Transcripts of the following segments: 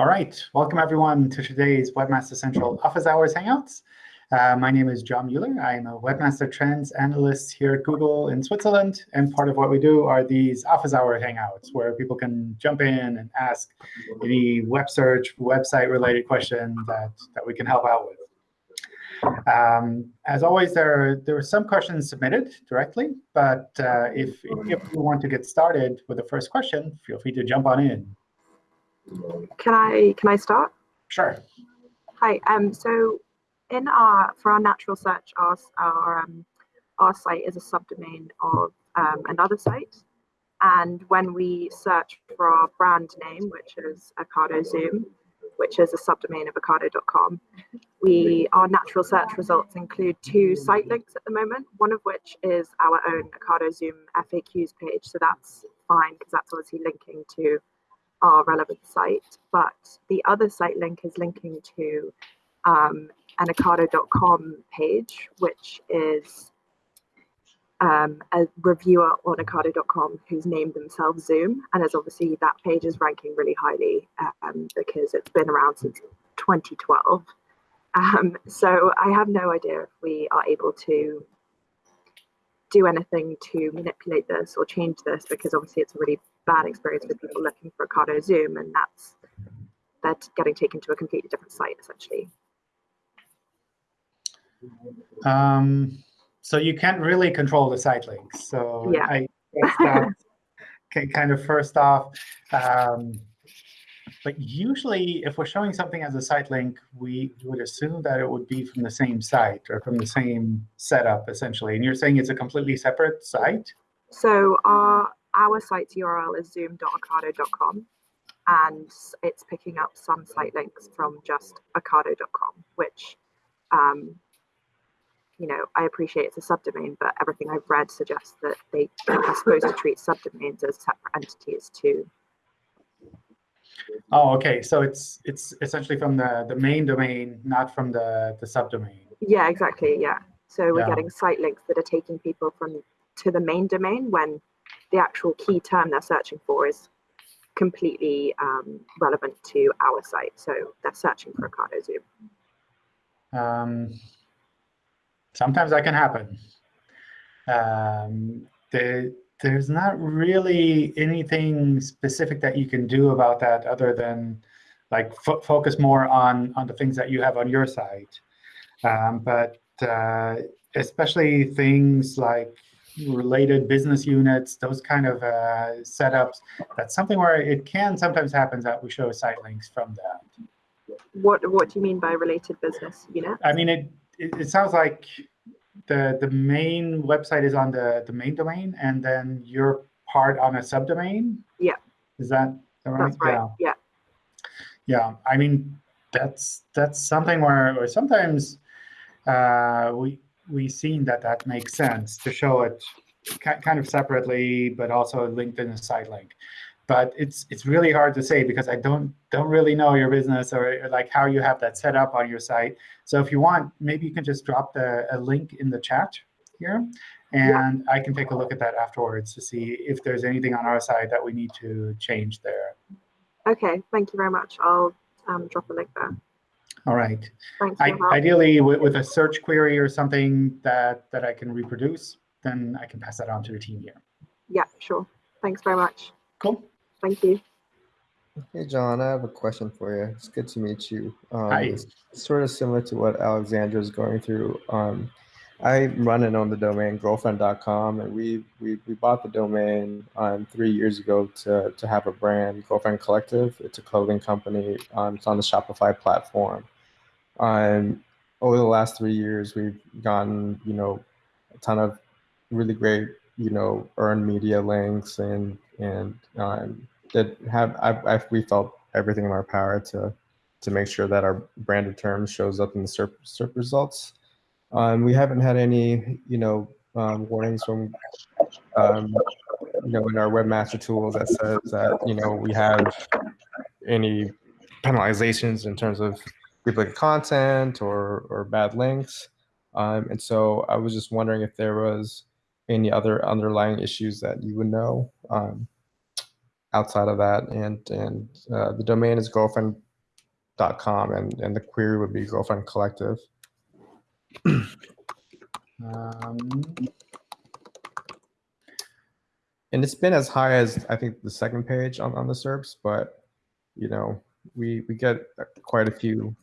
All right, welcome everyone to today's Webmaster Central Office Hours Hangouts. Uh, my name is John Mueller. I am a Webmaster Trends Analyst here at Google in Switzerland. And part of what we do are these Office Hour Hangouts, where people can jump in and ask any web search, website-related question that, that we can help out with. Um, as always, there are, there are some questions submitted directly. But uh, if, if you want to get started with the first question, feel free to jump on in. Can I can I start? Sure. Hi. Um. So, in our for our natural search, our our um, our site is a subdomain of um, another site, and when we search for our brand name, which is Ocado Zoom, which is a subdomain of Ocado.com, we our natural search results include two site links at the moment. One of which is our own Ocado Zoom FAQs page, so that's fine because that's obviously linking to our relevant site, but the other site link is linking to um, an Ocado.com page, which is um, a reviewer on Ocado.com who's named themselves Zoom, and as obviously that page is ranking really highly um, because it's been around since 2012. Um, so I have no idea if we are able to do anything to manipulate this or change this because obviously it's a really bad experience with people looking for Ocado Zoom, and that's that's getting taken to a completely different site essentially. Um, so you can't really control the site links. So yeah. I kind of first off. Um, but usually, if we're showing something as a site link, we would assume that it would be from the same site or from the same setup, essentially. And you're saying it's a completely separate site? So our our site's URL is zoom.ocado.com, and it's picking up some site links from just ocado.com, which, um, you know, I appreciate it's a subdomain, but everything I've read suggests that they are supposed to treat subdomains as separate entities too. Oh, OK. So it's it's essentially from the, the main domain, not from the, the subdomain. Yeah, exactly. Yeah. So we're Yeah. getting site links that are taking people from to the main domain when the actual key term they're searching for is completely um, relevant to our site. So they're searching for Ocado Zoom. Um, sometimes that can happen. Um, the, there's not really anything specific that you can do about that other than like fo focus more on, on the things that you have on your site. Um, but uh, especially things like related business units, those kind of uh, setups, that's something where it can sometimes happen that we show site links from that. What What do you mean by related business unit? I mean, it, it, it sounds like the the main website is on the, the main domain, and then you're part on a subdomain? Yeah. Is that right? That's right. Yeah. Yeah. Yeah, I mean, that's that's something where, where sometimes uh, we we've seen that that makes sense to show it kind of separately, but also linked in a site link. But it's it's really hard to say because I don't don't really know your business or like how you have that set up on your site. So if you want, maybe you can just drop the a link in the chat here, and I can take a look at that afterwards to see if there's anything on our side that we need to change there. Okay. Thank you very much. I'll um, drop a link there. All right. Thanks I, ideally, with, with a search query or something that, that I can reproduce, then I can pass that on to the team here. Yeah. Sure. Thanks very much. Cool. Thank you. Hey, John, I have a question for you. It's good to meet you. Um, Hi. It's sort of similar to what Alexandra is going through. Um, I run and own the domain girlfriend.com, and we, we, we bought the domain um, three years ago to, to have a brand, Girlfriend Collective. It's a clothing company. Um, it's on the Shopify platform. Um, over the last three years, we've gotten, you know, a ton of really great, you know, earned media links and, and um, that have I've, I've, we felt everything in our power to to make sure that our branded term shows up in the SERP, SERP results. Um, we haven't had any, you know, um, warnings from, um, you know, in our webmaster tools that says that you know we have any penalizations in terms of duplicate content or or bad links. Um, and so I was just wondering if there was any other underlying issues that you would know. Um, outside of that and and uh, the domain is girlfriend dot com and, and the query would be girlfriend collective. Um, And it's been as high as I think the second page on, on the SERPs, but you know, we we get quite a few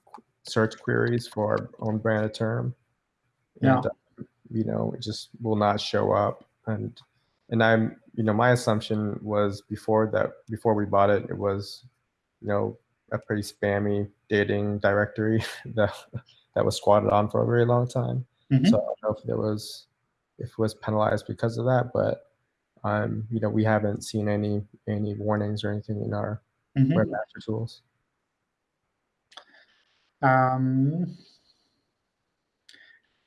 search queries for our own branded term. Yeah. Uh, you know, it just will not show up. And and I'm, you know, my assumption was before that before we bought it, it was, you know, a pretty spammy dating directory that that was squatted on for a very long time. Mhm. So I don't know if there was if it was penalized because of that, but um, you know, we haven't seen any any warnings or anything in our mhm. webmaster tools. Um,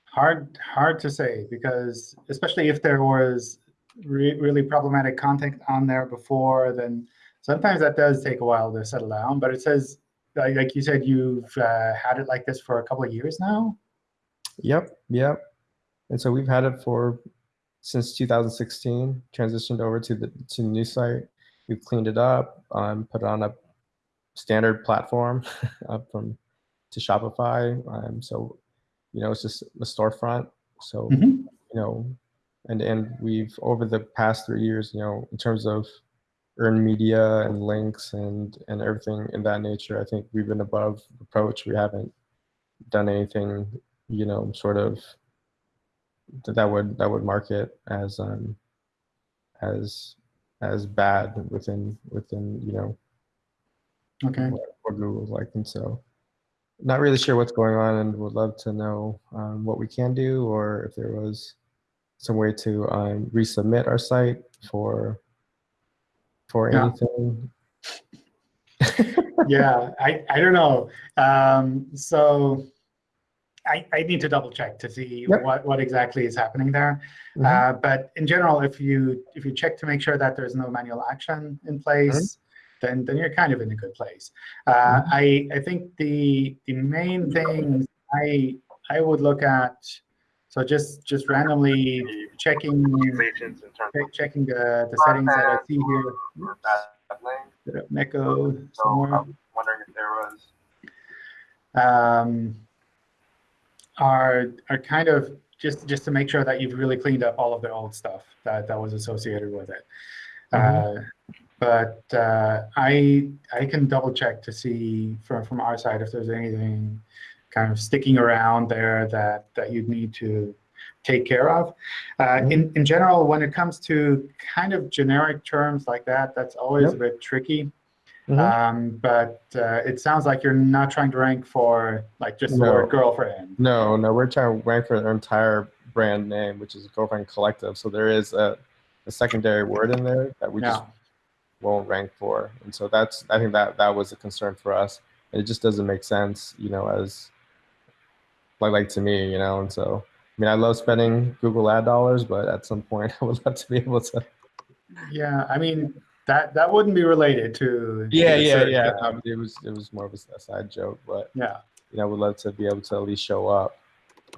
hard hard to say because especially if there was re- really problematic content on there before, then sometimes that does take a while to settle down. But it says, like, you said, you've uh, had it like this for a couple of years now. Yep, yep. And so we've had it for since 2016. Transitioned over to the to the new site. We've cleaned it up, um, put it on a standard platform up from to Shopify. Um, so you know, it's just a storefront. So Mhm. you know, and and we've over the past three years, you know, in terms of earned media and links and and everything in that nature, I think we've been above approach. We haven't done anything, you know, sort of that would that would mark it as um as as bad within within you know Okay. what, what Google's like, and so not really sure what's going on, and would love to know um, what we can do, or if there was some way to um, resubmit our site for for Yeah. anything. yeah, I, I don't know. Um, so I, I need to double check to see Yep. what, what exactly is happening there. Mhm. Uh, but in general, if you if you check to make sure that there's no manual action in place, then then you're kind of in a good place. Uh, I I think the the main things I I would look at. So just just randomly checking Regulations in terms check- checking the, the settings that I see here. Bit of echo somewhere. I'm wondering if there was, um, are are kind of just just to make sure that you've really cleaned up all of the old stuff that that was associated with it. Uh, but uh, I I can double check to see from from our side if there's anything kind of sticking around there that that you'd need to take care of. Uh, in in general, when it comes to kind of generic terms like that, that's always Yep. a bit tricky. Mhm. Um, but uh, it sounds like you're not trying to rank for like just the No. word girlfriend. No, no, we're trying to rank for their entire brand name, which is Girlfriend Collective. So there is a, a secondary word in there that we just won't rank for, and so that's I think that that was a concern for us. And it just doesn't make sense, you know, as like like to me, you know. And so I mean, I love spending Google ad dollars, but at some point, I would love to be able to. Yeah, I mean that that wouldn't be related to. Yeah, yeah, yeah. Um, it was it was more of a, side joke, but yeah. you know, would love to be able to at least show up,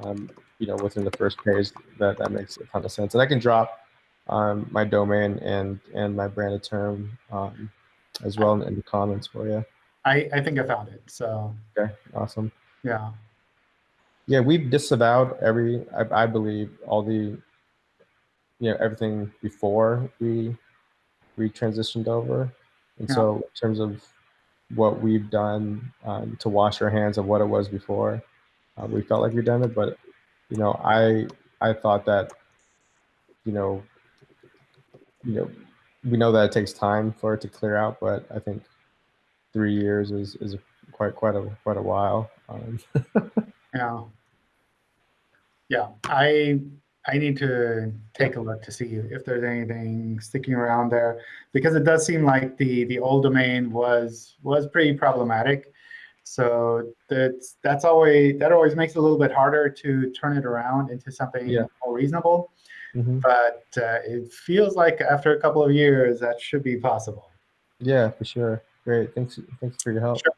um, you know, within the first page. That that makes a ton of sense, and I can drop um, my domain and and my branded term um, as well in, in the comments for you. I I think I found it. So Okay, awesome. yeah. Yeah, we've disavowed every, I, I believe, all the, you know, everything before we we transitioned over, and Yeah. so in terms of what we've done um, to wash our hands of what it was before, uh, we felt like we'd done it. But you know, I I thought that, you know, you know, we know that it takes time for it to clear out, but I think three years is is quite quite a quite a while. Um, Yeah. Yeah, I I need to take a look to see if there's anything sticking around there because it does seem like the the old domain was was pretty problematic. So that's that's always that always makes it a little bit harder to turn it around into something Yeah. more reasonable. mhm. But uh, it feels like after a couple of years that should be possible. Yeah, for sure. Great. Thanks. Thanks for your help. Sure.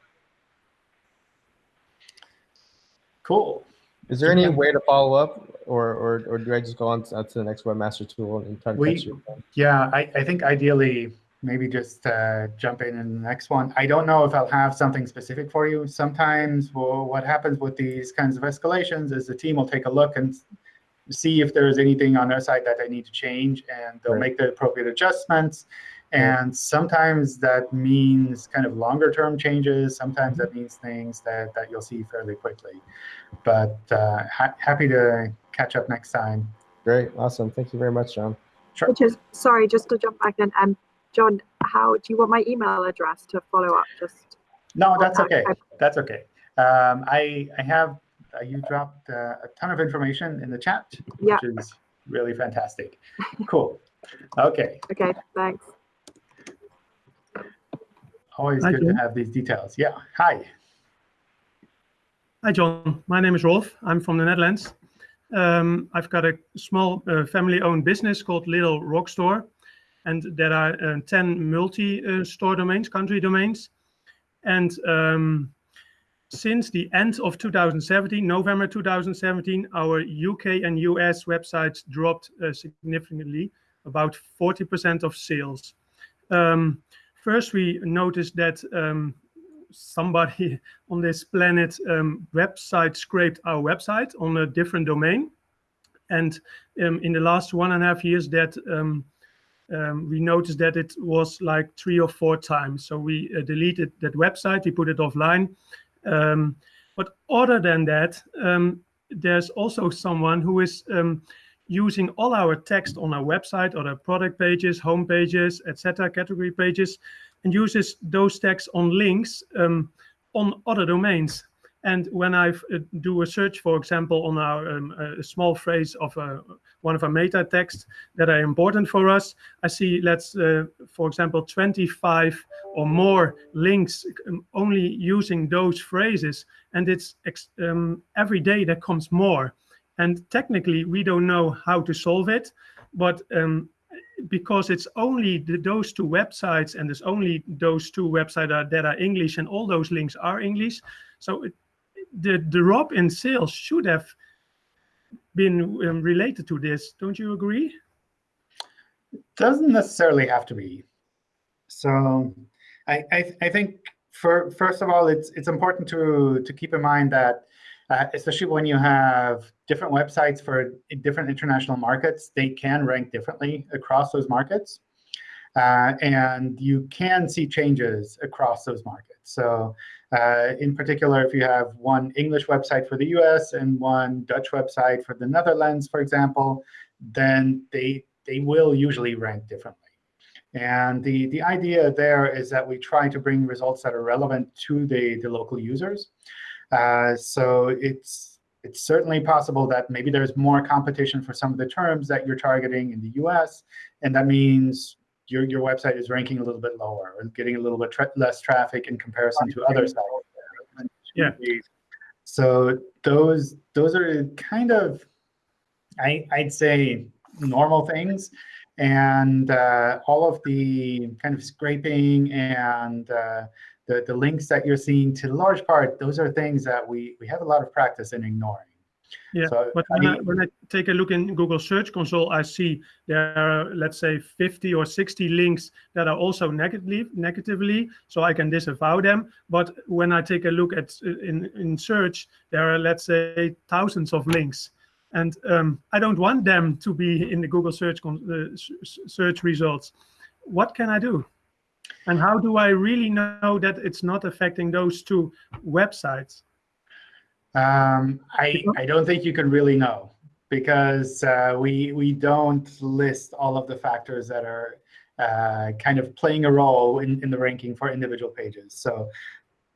Cool. Is there any way to follow up, or or, or do I just go on to, the next webmaster tool and try to We- catch you? Yeah, I, I think ideally maybe just uh, jump in in the next one. I don't know if I'll have something specific for you. Sometimes well, what happens with these kinds of escalations is the team will take a look and see if there's anything on their side that they need to change, and they'll Right. make the appropriate adjustments. And sometimes that means kind of longer term changes. Sometimes that means things that, that you'll see fairly quickly. But uh, ha happy to catch up next time. Great, awesome. Thank you very much, John. Sure. Which is sorry, just to jump back in. Um, John, how do you want my email address to follow up? Just No, that's Okay. okay. That's okay. Um, I, I have, uh, you dropped uh, a ton of information in the chat, Yeah. which is really fantastic. Cool. Okay. okay. Thanks. Always Hi, good to have these details. Yeah. Hi. Hi, John. My name is Rolf. I'm from the Netherlands. Um, I've got a small uh, family-owned business called Little Rock Store, and there are uh, 10 multi-store domains, country domains. And um, since the end of 2017, November 2017, our UK and US websites dropped uh, significantly, about 40% of sales. Um, first, we noticed that um, somebody on this planet um, website scraped our website on a different domain. And um, in the last one and a half years that um, um, we noticed that it was like three or four times. So we uh, deleted that website, we put it offline. Um, but other than that, there's also someone who is um, using all our text on our website, or our product pages, home pages, etc., category pages, and uses those texts on links um, on other domains. And when I uh, do a search, for example, on our um, a small phrase of uh, one of our meta texts that are important for us, I see, let's, uh, for example, 25 or more links um, only using those phrases. And it's um, every day there comes more. And technically, we don't know how to solve it, but um, because it's only the, those two websites and there's only those two websites that are English and all those links are English. So it, the, the drop in sales should have been um, related to this. Don't you agree? It Doesn't necessarily have to be. So I, I, I think for first of all, it's it's important to to keep in mind that uh, especially when you have different websites for different international markets, they can rank differently across those markets. Uh, and you can see changes across those markets. So uh, in particular, if you have one English website for the US and one Dutch website for the Netherlands, for example, then they, they will usually rank differently. And the, the idea there is that we try to bring results that are relevant to the, the local users. Uh, so it's it's certainly possible that maybe there's more competition for some of the terms that you're targeting in the US, and that means your, your website is ranking a little bit lower or getting a little bit tra less traffic in comparison to other sites. Yeah. So those those are kind of, I, I'd say, normal things. And uh, all of the kind of scraping and uh, the, the links that you're seeing, to large part, those are things that we, we have a lot of practice in ignoring. Yeah, So, but I when I, mean- when I take a look in Google Search Console, I see there are, let's say, 50 or 60 links that are also negatively, negatively, so I can disavow them. But when I take a look at in, in search, there are, let's say, thousands of links. And um, I don't want them to be in the Google Search uh, search results. What can I do? And how do I really know that it's not affecting those two websites? Um, I, I don't think you can really know because uh, we, we don't list all of the factors that are uh, kind of playing a role in, in the ranking for individual pages. So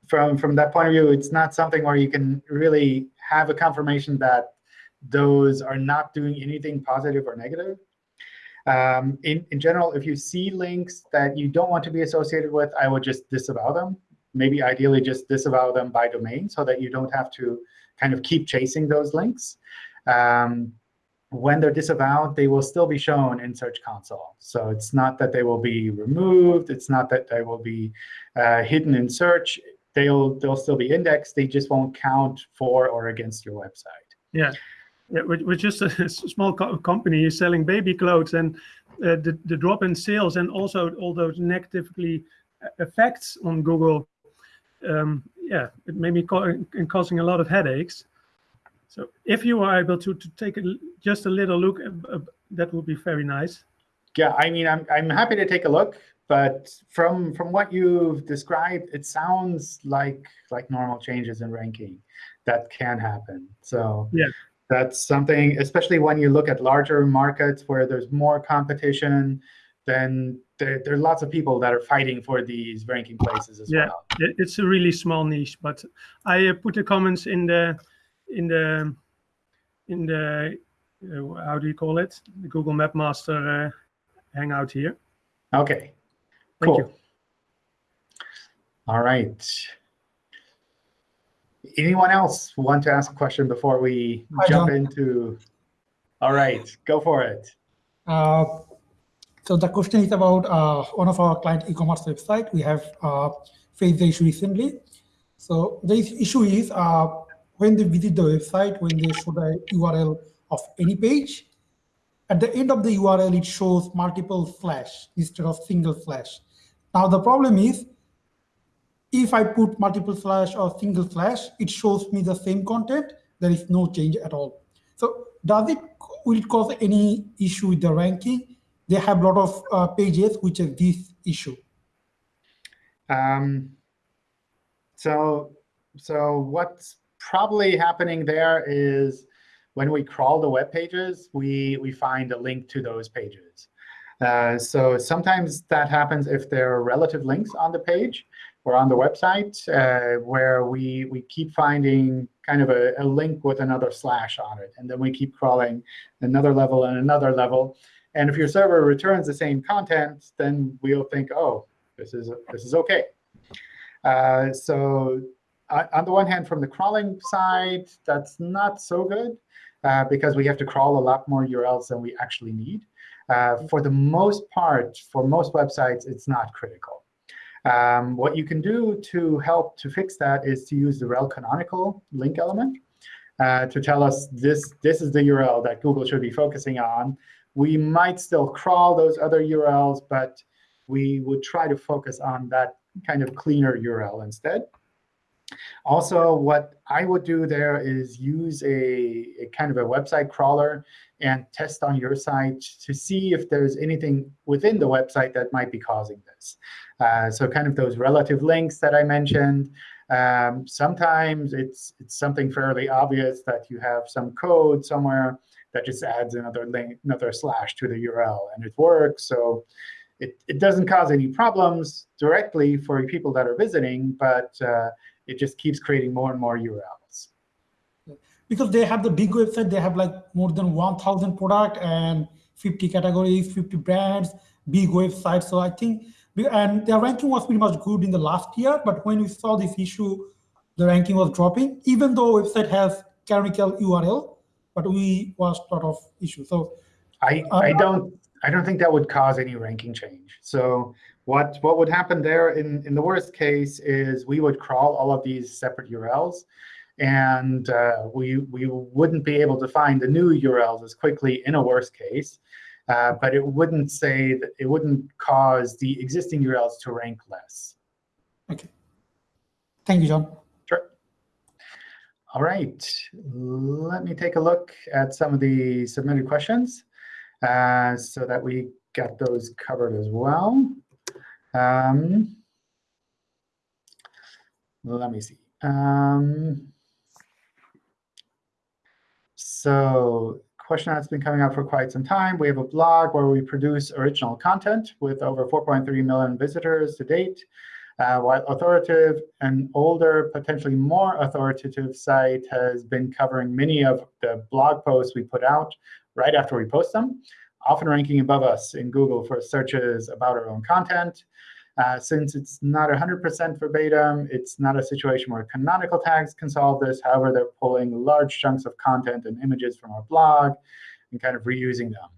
from, from that point of view, it's not something where you can really have a confirmation that those are not doing anything positive or negative. Um, in, in general, if you see links that you don't want to be associated with, I would just disavow them. Maybe ideally just disavow them by domain so that you don't have to kind of keep chasing those links. Um, when they're disavowed, they will still be shown in Search Console. So it's not that they will be removed. It's not that they will be uh, hidden in search. They'll, they'll still be indexed. They just won't count for or against your website. Yeah. Yeah, we're, we're just a small co- company selling baby clothes, and uh, the, the drop in sales and also all those negatively uh, effects on Google, um, yeah, it made me ca- causing a lot of headaches. So if you are able to, to take a, just a little look, uh, uh, that would be very nice. Yeah, I mean, I'm I'm happy to take a look, but from from what you've described, it sounds like like normal changes in ranking that can happen. So Yeah. That's something, especially when you look at larger markets where there's more competition, then there, there are lots of people that are fighting for these ranking places as Yeah. well. It- It's a really small niche, but I uh, put the comments in the in the in the uh, how do you call it? The Google Webmaster uh, hangout here. Okay, Thank cool. you. All right. Anyone else want to ask a question before we I jump don't. into? All right, go for it. Uh, so the question is about uh, one of our client e-commerce website. We have uh, faced the issue recently. So the issue is uh, when they visit the website, when they show the URL of any page, at the end of the URL, it shows multiple slash instead of single slash. Now the problem is, if I put multiple slash or single slash, it shows me the same content. There is no change at all. So does it will it cause any issue with the ranking? They have a lot of uh, pages which have this issue. Um, so, so what's probably happening there is when we crawl the web pages, we we find a link to those pages. Uh, so sometimes that happens if there are relative links on the page or on the website uh, where we we keep finding kind of a, a link with another slash on it, and then we keep crawling another level and another level. And if your server returns the same content, then we'll think, oh, this is this is OK. Uh, so uh, on the one hand, from the crawling side, that's not so good uh, because we have to crawl a lot more URLs than we actually need. Uh, for the most part, for most websites, it's not critical. Um, what you can do to help to fix that is to use the rel canonical link element uh, to tell us this, this is the URL that Google should be focusing on. We might still crawl those other URLs, but we would try to focus on that kind of cleaner URL instead. Also, what I would do there is use a, a, kind of a website crawler and test on your site to see if there's anything within the website that might be causing this. Uh, so kind of those relative links that I mentioned. Um, sometimes it's, it's something fairly obvious that you have some code somewhere that just adds another link, another slash to the URL, and it works. So it, it doesn't cause any problems directly for people that are visiting, but uh, it just keeps creating more and more URLs. Because they have the big website, they have like more than 1,000 product and 50 categories, 50 brands, big website. So I think, and their ranking was pretty much good in the last year. But when we saw this issue, the ranking was dropping, even though website has canonical URL, but we was a lot of issues. So I, I don't I don't think that would cause any ranking change. So what what would happen there in, in the worst case is we would crawl all of these separate URLs, and uh, we we wouldn't be able to find the new URLs as quickly in a worst case. Uh, but it wouldn't say that it wouldn't cause the existing URLs to rank less. Okay. Thank you, John. Sure. All right. Let me take a look at some of the submitted questions uh, so that we got those covered as well. Um, let me see. Um, so question that's been coming up for quite some time. We have a blog where we produce original content with over 4.3 million visitors to date. Uh, while authoritative, an older, potentially more authoritative site has been covering many of the blog posts we put out right after we post them, often ranking above us in Google for searches about our own content. Uh, since it's not 100% verbatim, it's not a situation where canonical tags can solve this. However, they're pulling large chunks of content and images from our blog and kind of reusing them.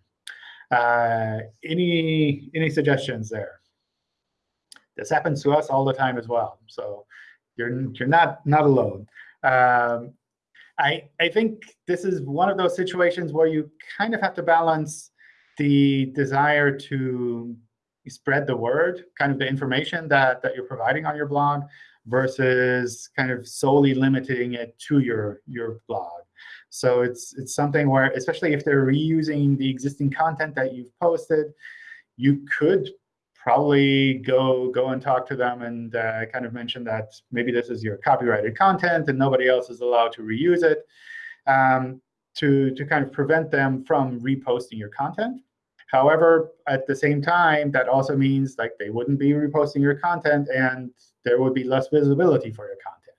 Uh, any, any suggestions there? This happens to us all the time as well. So you're, you're not, not alone. Um, I, I think this is one of those situations where you kind of have to balance the desire to spread the word, kind of the information that, that you're providing on your blog, versus kind of solely limiting it to your, your blog. So it's, it's something where, especially if they're reusing the existing content that you've posted, you could probably go go and talk to them and uh, kind of mention that maybe this is your copyrighted content and nobody else is allowed to reuse it um, to, to kind of prevent them from reposting your content. However, at the same time, that also means like they wouldn't be reposting your content and there would be less visibility for your content.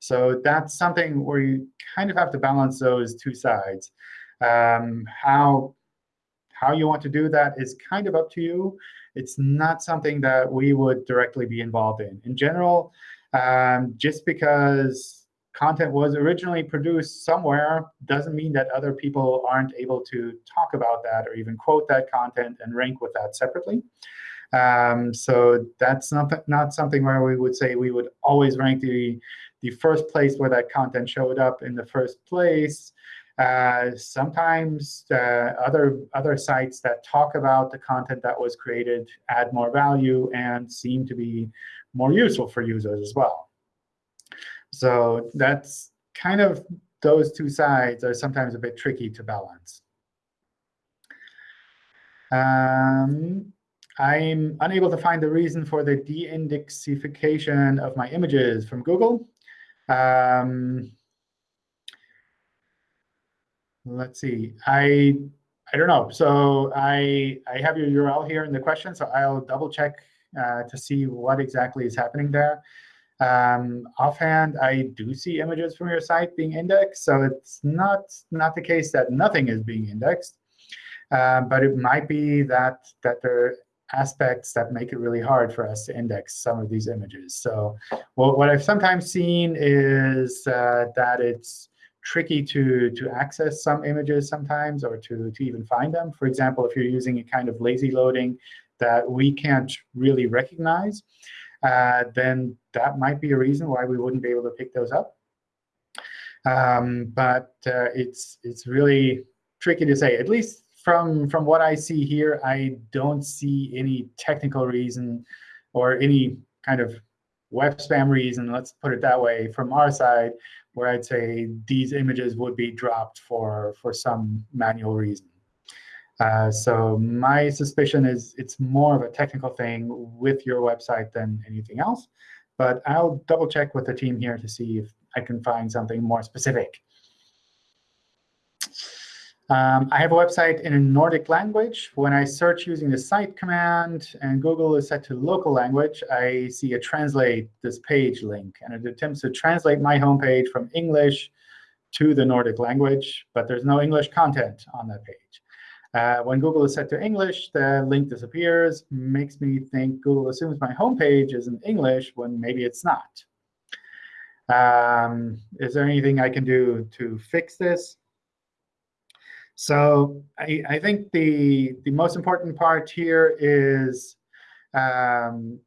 So that's something where you kind of have to balance those two sides. Um, how, how you want to do that is kind of up to you. It's not something that we would directly be involved in. In general, um, just because content was originally produced somewhere doesn't mean that other people aren't able to talk about that or even quote that content and rank with that separately. Um, so that's not, not something where we would say we would always rank the, the first place where that content showed up in the first place. Uh, sometimes uh, other, other sites that talk about the content that was created add more value and seem to be more useful for users as well. So that's kind of those two sides are sometimes a bit tricky to balance. Um, I'm unable to find the reason for the de-indexification of my images from Google. Um, let's see. I I don't know. So I I have your URL here in the question, so I'll double check uh, to see what exactly is happening there. Um, offhand, I do see images from your site being indexed, so it's not not the case that nothing is being indexed. Um, but it might be that that there are aspects that make it really hard for us to index some of these images. So well, what I've sometimes seen is uh, that it's tricky to, to access some images sometimes or to, to even find them. For example, if you're using a kind of lazy loading that we can't really recognize, uh, then that might be a reason why we wouldn't be able to pick those up. Um, but uh, it's, it's really tricky to say. At least from, from what I see here, I don't see any technical reason or any kind of web spam reason, let's put it that way, from our side, where I'd say these images would be dropped for, for some manual reason. Uh, so my suspicion is it's more of a technical thing with your website than anything else. But I'll double check with the team here to see if I can find something more specific. Um, I have a website in a Nordic language. When I search using the site command and Google is set to local language, I see a translate this page link. And it attempts to translate my homepage from English to the Nordic language. But there's no English content on that page. Uh, when Google is set to English, the link disappears. Makes me think Google assumes my homepage is in English when maybe it's not. Um, is there anything I can do to fix this? So I, I think the, the most important part here is um,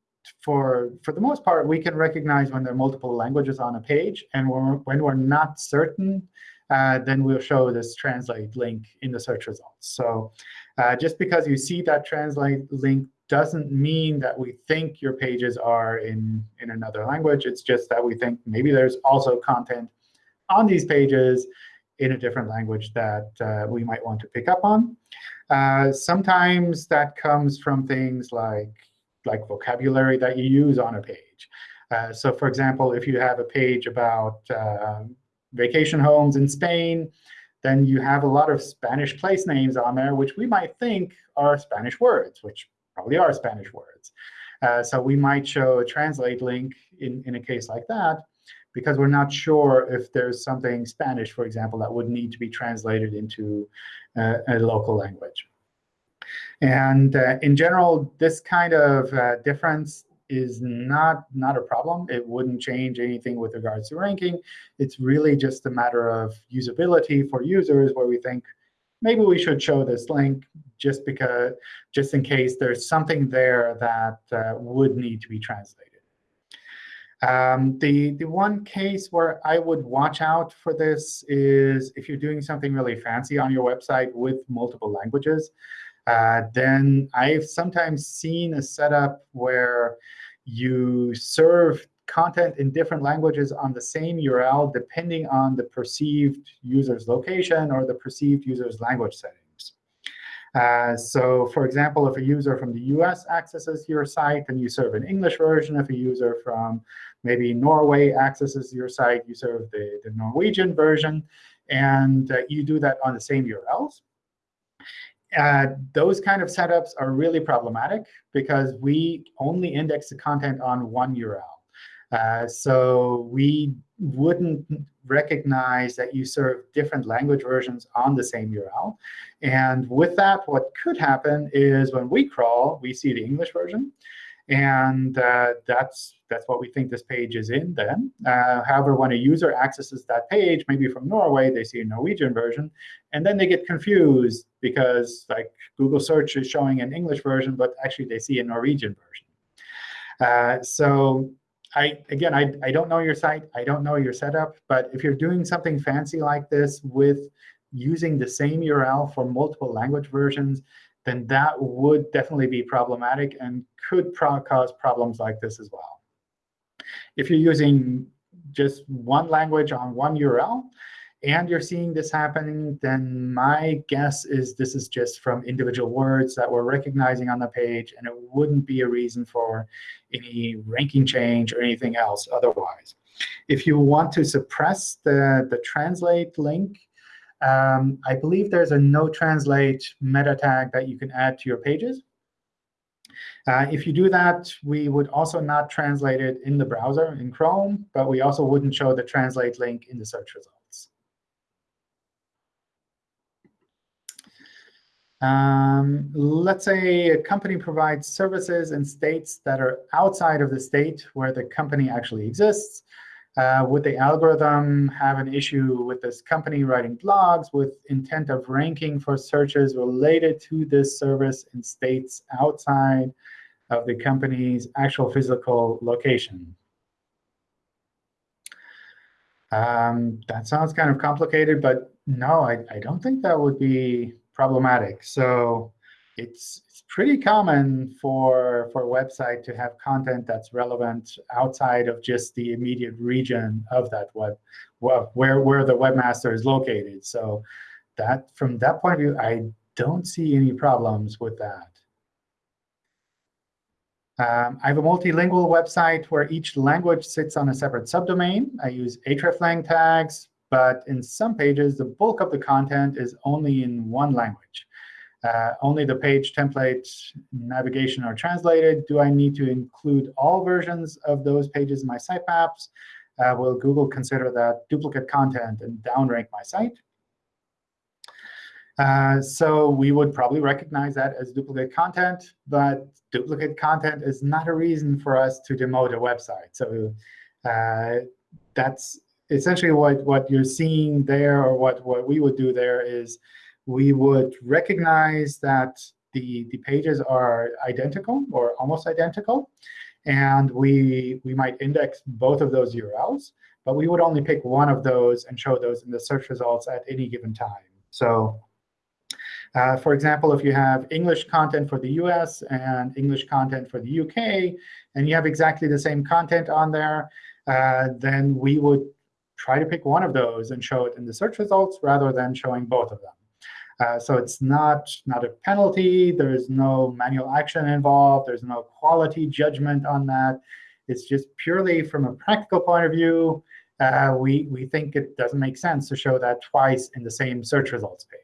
for, for the most part, we can recognize when there are multiple languages on a page. And when we're, when we're not certain, uh, then we'll show this translate link in the search results. So uh, just because you see that translate link doesn't mean that we think your pages are in, in another language. It's just that we think maybe there's also content on these pages in a different language that uh, we might want to pick up on. Uh, sometimes that comes from things like, like vocabulary that you use on a page. Uh, so for example, if you have a page about uh, vacation homes in Spain, then you have a lot of Spanish place names on there, which we might think are Spanish words, which probably are Spanish words. Uh, so we might show a translate link in, in a case like that because we're not sure if there's something Spanish, for example, that would need to be translated into uh, a local language. And uh, in general, this kind of uh, difference is not, not a problem. It wouldn't change anything with regards to ranking. It's really just a matter of usability for users where we think maybe we should show this link just because just in case there's something there that uh, would need to be translated. Um, the, the one case where I would watch out for this is if you're doing something really fancy on your website with multiple languages. Uh, then I've sometimes seen a setup where you serve content in different languages on the same URL depending on the perceived user's location or the perceived user's language settings. Uh, so for example, if a user from the US accesses your site, then you serve an English version. If a user from maybe Norway accesses your site, you serve the, the Norwegian version. And uh, you do that on the same URLs. Uh, those kind of setups are really problematic because we only index the content on one URL. Uh, so we wouldn't recognize that you serve different language versions on the same URL. And with that, what could happen is when we crawl, we see the English version. And uh, that's, that's what we think this page is in then. Uh, however, when a user accesses that page, maybe from Norway, they see a Norwegian version. And then they get confused because like Google search is showing an English version, but actually they see a Norwegian version. Uh, so I, again, I, I don't know your site. I don't know your setup. But if you're doing something fancy like this with using the same URL for multiple language versions, then that would definitely be problematic and could pro cause problems like this as well. If you're using just one language on one URL, and you're seeing this happening, then my guess is this is just from individual words that we're recognizing on the page, and it wouldn't be a reason for any ranking change or anything else otherwise. If you want to suppress the, the translate link, um, I believe there's a no translate meta tag that you can add to your pages. Uh, if you do that, we would also not translate it in the browser in Chrome, but we also wouldn't show the translate link in the search results. Um, let's say a company provides services in states that are outside of the state where the company actually exists. Uh, would the algorithm have an issue with this company writing blogs with intent of ranking for searches related to this service in states outside of the company's actual physical location? Um, that sounds kind of complicated, but no, I, I don't think that would be problematic. So it's, pretty common for, for a website to have content that's relevant outside of just the immediate region of that web, web where, where the webmaster is located. So that from that point of view, I don't see any problems with that. Um, I have a multilingual website where each language sits on a separate subdomain. I use hreflang tags, but in some pages, the bulk of the content is only in one language. Uh, only the page template navigation are translated. Do I need to include all versions of those pages in my sitemaps? Uh, will Google consider that duplicate content and downrank my site? Uh, so we would probably recognize that as duplicate content, but duplicate content is not a reason for us to demote a website. So uh, that's essentially what, what you're seeing there, or what, what we would do there is we would recognize that the, the pages are identical or almost identical. And we, we might index both of those URLs. But we would only pick one of those and show those in the search results at any given time. So uh, for example, if you have English content for the US and English content for the UK, and you have exactly the same content on there, uh, then we would try to pick one of those and show it in the search results rather than showing both of them. Uh, so it's not, not a penalty. There is no manual action involved. There's no quality judgment on that. It's just purely from a practical point of view, uh, we, we think it doesn't make sense to show that twice in the same search results page.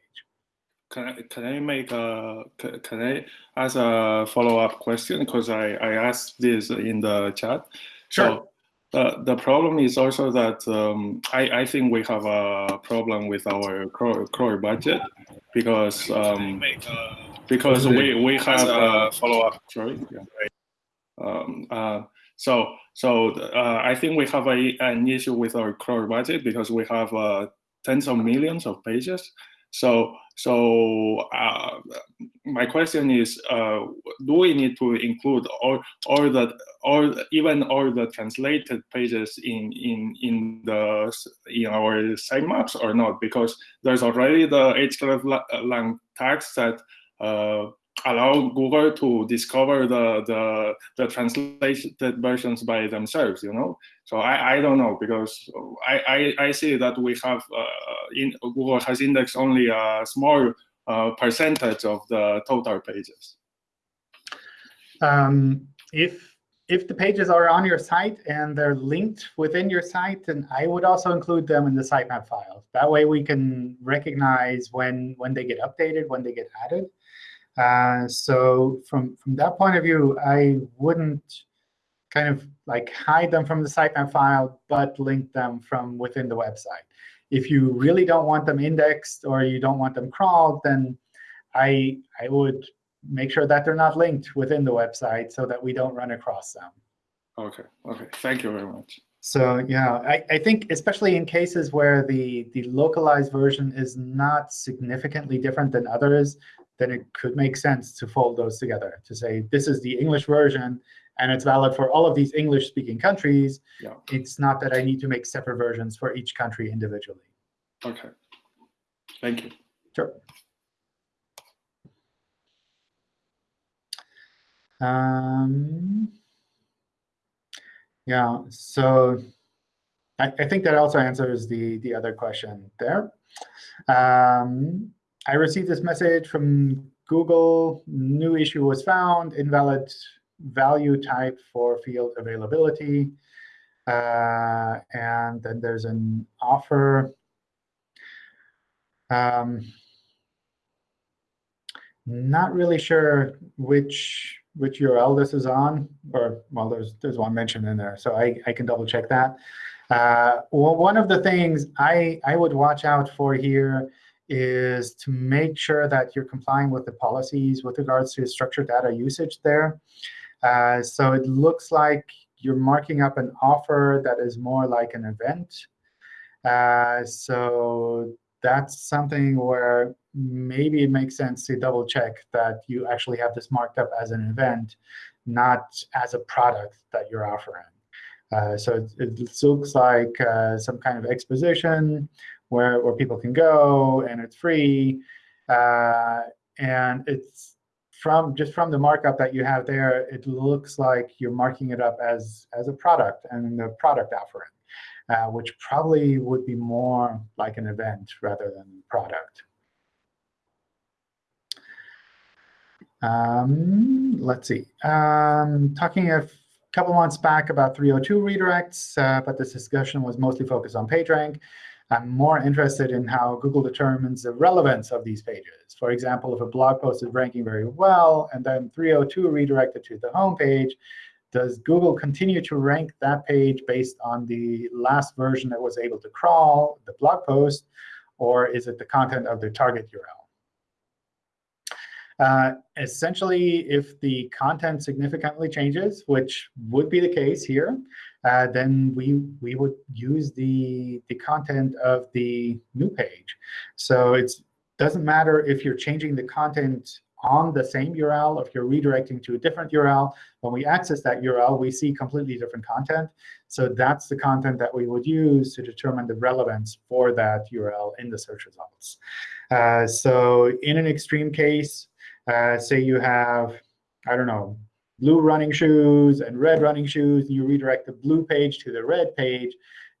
Can I, can I make a, can I ask a follow-up question? Because I, I asked this in the chat. Sure. So uh, the problem is also that um, I, I think we have a problem with our crawl, budget because um, because we, we have a follow-up. Sorry. Yeah. Um, uh, so so uh, I think we have a, an issue with our crawl budget because we have uh, tens of millions of pages. So so uh, my question is, uh, do we need to include all, all the, all even all the translated pages in in in the in our sitemaps or not? Because there's already the hreflang tags that uh, allow Google to discover the the the translated versions by themselves. You know, so I, I don't know because I, I, I see that we have uh, in Google has indexed only a small uh, percentage of the total pages. Um, if if the pages are on your site and they're linked within your site, then I would also include them in the sitemap file. That way we can recognize when when they get updated, when they get added. Uh, so from from that point of view, I wouldn't kind of like hide them from the sitemap file, but link them from within the website. If you really don't want them indexed or you don't want them crawled, then I I would make sure that they're not linked within the website so that we don't run across them. Okay, okay. Thank you very much. So yeah, I, I think especially in cases where the, the localized version is not significantly different than others, then it could make sense to fold those together, to say this is the English version, and it's valid for all of these English-speaking countries. Yeah. It's not that I need to make separate versions for each country individually. Okay. Thank you. Sure. Um, yeah, so I, I, think that also answers the, the other question there. Um, I received this message from Google, new issue was found, invalid value type for field availability. Uh, and then there's an offer. Um, not really sure which which URL this is on, or well, there's there's one mentioned in there, so I, I can double check that. Uh, well, one of the things I, I would watch out for here is to make sure that you're complying with the policies with regards to structured data usage there. Uh, so it looks like you're marking up an offer that is more like an event. Uh, so that's something where maybe it makes sense to double check that you actually have this marked up as an event, not as a product that you're offering. Uh, so it, it, looks like uh, some kind of exposition where, where people can go, and it's free. Uh, and it's from just from the markup that you have there, it looks like you're marking it up as, as a product and the product offering, uh, which probably would be more like an event rather than product. Um, let's see. Um, talking a couple months back about 302 redirects, uh, but this discussion was mostly focused on PageRank. I'm more interested in how Google determines the relevance of these pages. For example, if a blog post is ranking very well and then 302 redirected to the home page, does Google continue to rank that page based on the last version that was able to crawl the blog post, or is it the content of the target URL? Uh, essentially, if the content significantly changes, which would be the case here, uh, then we we would use the the content of the new page. So it doesn't matter if you're changing the content on the same URL, if you're redirecting to a different URL. When we access that URL, we see completely different content. So that's the content that we would use to determine the relevance for that URL in the search results. Uh, so in an extreme case, uh, say you have, I don't know, blue running shoes and red running shoes, and you redirect the blue page to the red page,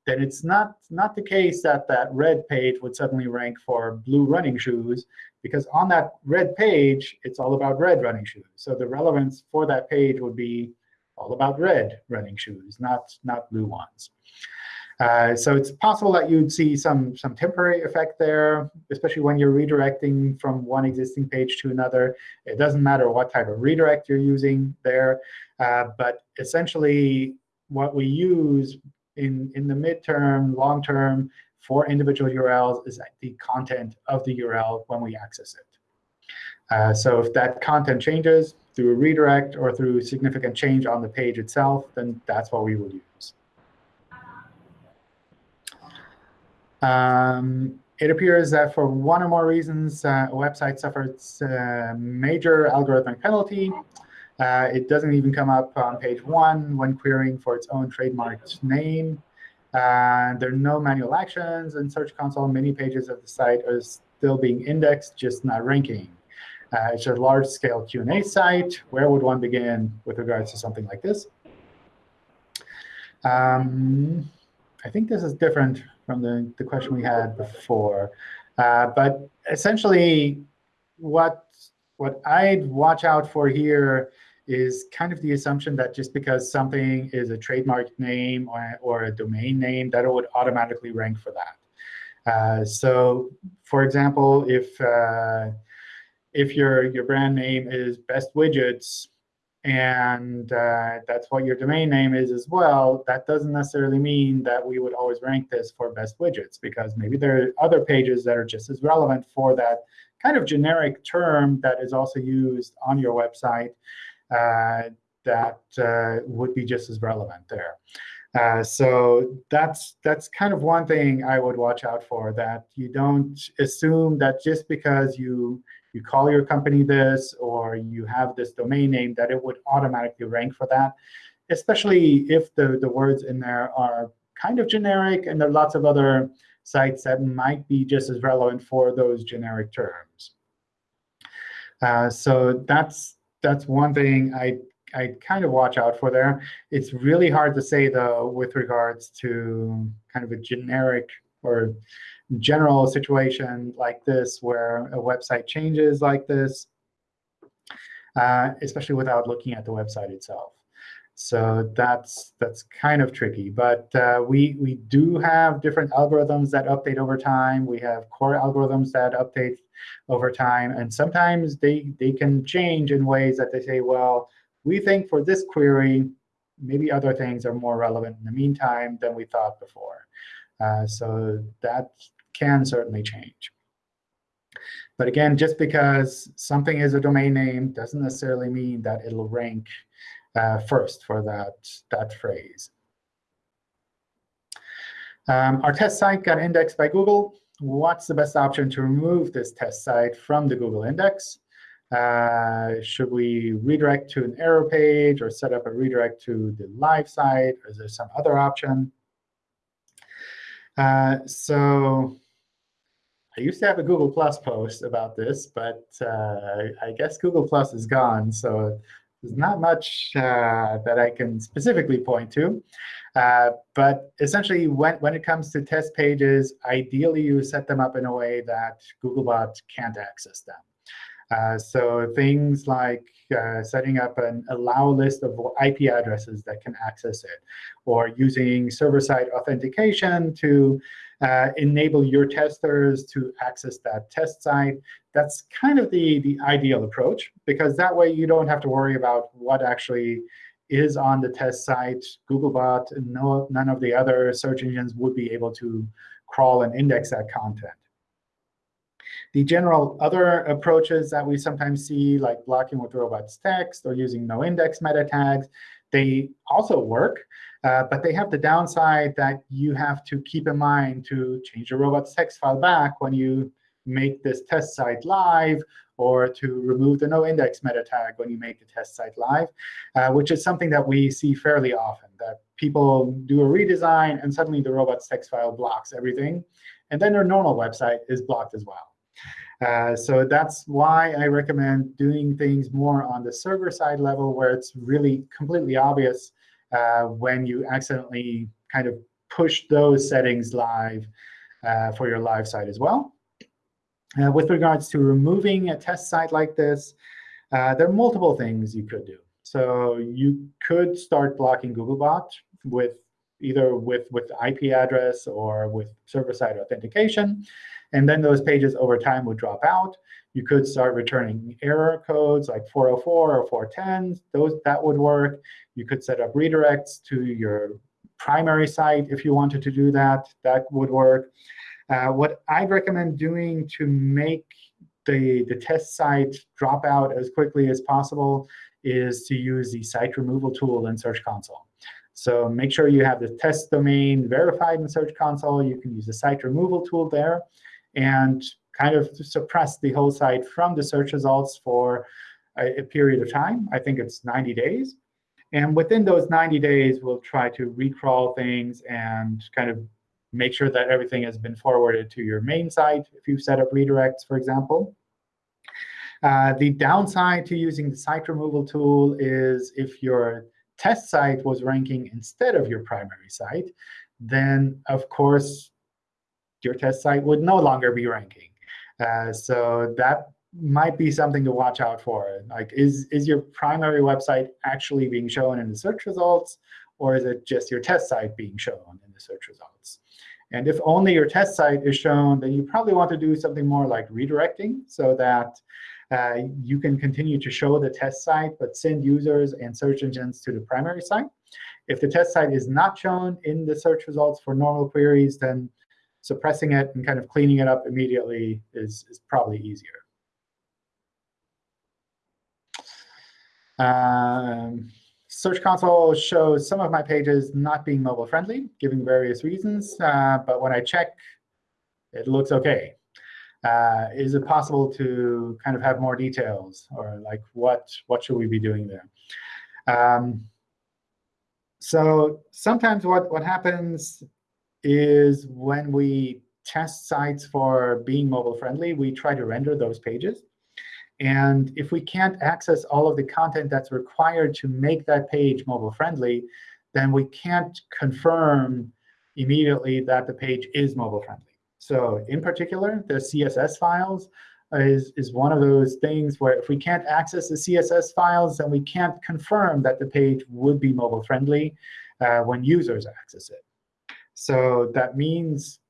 then it's not, not the case that that red page would suddenly rank for blue running shoes, because on that red page, it's all about red running shoes. So the relevance for that page would be all about red running shoes, not, not blue ones. Uh, so it's possible that you'd see some, some temporary effect there, especially when you're redirecting from one existing page to another. It doesn't matter what type of redirect you're using there. Uh, but essentially, what we use in, in the midterm, long term, for individual URLs is the content of the URL when we access it. Uh, so if that content changes through a redirect or through significant change on the page itself, then that's what we will use. Um, it appears that for one or more reasons, uh, a website suffers a major algorithmic penalty. Uh, it doesn't even come up on page one when querying for its own trademarked name. Uh, there are no manual actions in Search Console. Many pages of the site are still being indexed, just not ranking. Uh, it's a large-scale Q&A site. Where would one begin with regards to something like this? Um, I think this is different from the, the question we had before. Uh, but essentially, what, what I'd watch out for here is kind of the assumption that just because something is a trademark name or, or a domain name, that it would automatically rank for that. Uh, so for example, if uh, if your your brand name is Best Widgets, and uh, that's what your domain name is as well, that doesn't necessarily mean that we would always rank this for best widgets, because maybe there are other pages that are just as relevant for that kind of generic term that is also used on your website uh, that uh, would be just as relevant there. Uh, so that's that's kind of one thing I would watch out for, that you don't assume that just because you you call your company this or you have this domain name that it would automatically rank for that, especially if the, the words in there are kind of generic and there are lots of other sites that might be just as relevant for those generic terms. Uh, so that's that's one thing I I kind of watch out for there. It's really hard to say, though, with regards to kind of a generic or general situation like this where a website changes like this, uh, especially without looking at the website itself. So that's that's kind of tricky. But uh, we we do have different algorithms that update over time. We have core algorithms that update over time. And sometimes they, they can change in ways that they say, well, we think for this query, maybe other things are more relevant in the meantime than we thought before. Uh, so that can certainly change. But again, just because something is a domain name doesn't necessarily mean that it'll rank uh, first for that, that phrase. Um, our test site got indexed by Google. What's the best option to remove this test site from the Google index? Uh, should we redirect to an error page or set up a redirect to the live site? Or is there some other option? Uh, so I used to have a Google Plus post about this, but uh, I guess Google Plus is gone. So there's not much uh, that I can specifically point to. Uh, but essentially, when, when it comes to test pages, ideally you set them up in a way that Googlebot can't access them. Uh, so things like uh, setting up an allow list of IP addresses that can access it, or using server-side authentication to uh, enable your testers to access that test site. That's kind of the, the ideal approach, because that way you don't have to worry about what actually is on the test site. Googlebot and no, none of the other search engines would be able to crawl and index that content. The general other approaches that we sometimes see, like blocking with robots text or using no index meta tags, they also work. Uh, but they have the downside that you have to keep in mind to change the robots text file back when you make this test site live or to remove the no index meta tag when you make the test site live, uh, which is something that we see fairly often, that people do a redesign and suddenly the robots text file blocks everything. And then their normal website is blocked as well. Uh, so that's why I recommend doing things more on the server side level where it's really completely obvious uh, when you accidentally kind of push those settings live uh, for your live site as well. Uh, with regards to removing a test site like this, uh, there are multiple things you could do. So you could start blocking Googlebot with either with, with IP address or with server-side authentication. And then those pages over time would drop out. You could start returning error codes like 404 or 410. Those That would work. You could set up redirects to your primary site if you wanted to do that. That would work. Uh, what I'd recommend doing to make the, the test site drop out as quickly as possible is to use the site removal tool in Search Console. So make sure you have the test domain verified in Search Console. You can use the site removal tool there and kind of suppress the whole site from the search results for a, a period of time. I think it's 90 days. And within those 90 days, we'll try to recrawl things and kind of make sure that everything has been forwarded to your main site if you've set up redirects, for example. Uh, the downside to using the site removal tool is if your test site was ranking instead of your primary site, then of course your test site would no longer be ranking. Uh, so that might be something to watch out for. Like, is, is your primary website actually being shown in the search results, or is it just your test site being shown in the search results? And if only your test site is shown, then you probably want to do something more like redirecting so that uh, you can continue to show the test site, but send users and search engines to the primary site. If the test site is not shown in the search results for normal queries, then suppressing it and kind of cleaning it up immediately is, is probably easier. Um, Search Console shows some of my pages not being mobile friendly, giving various reasons. Uh, but when I check, it looks OK. Uh, is it possible to kind of have more details? Or like what, what should we be doing there? Um, so sometimes what, what happens is when we test sites for being mobile friendly, we try to render those pages. And if we can't access all of the content that's required to make that page mobile friendly, then we can't confirm immediately that the page is mobile friendly. So in particular, the CSS files is, is one of those things where if we can't access the CSS files, then we can't confirm that the page would be mobile friendly uh, when users access it. So that means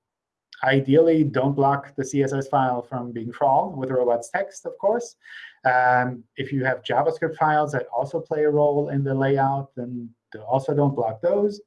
ideally don't block the CSS file from being crawled with robots text, of course. Um, if you have JavaScript files that also play a role in the layout, then also don't block those.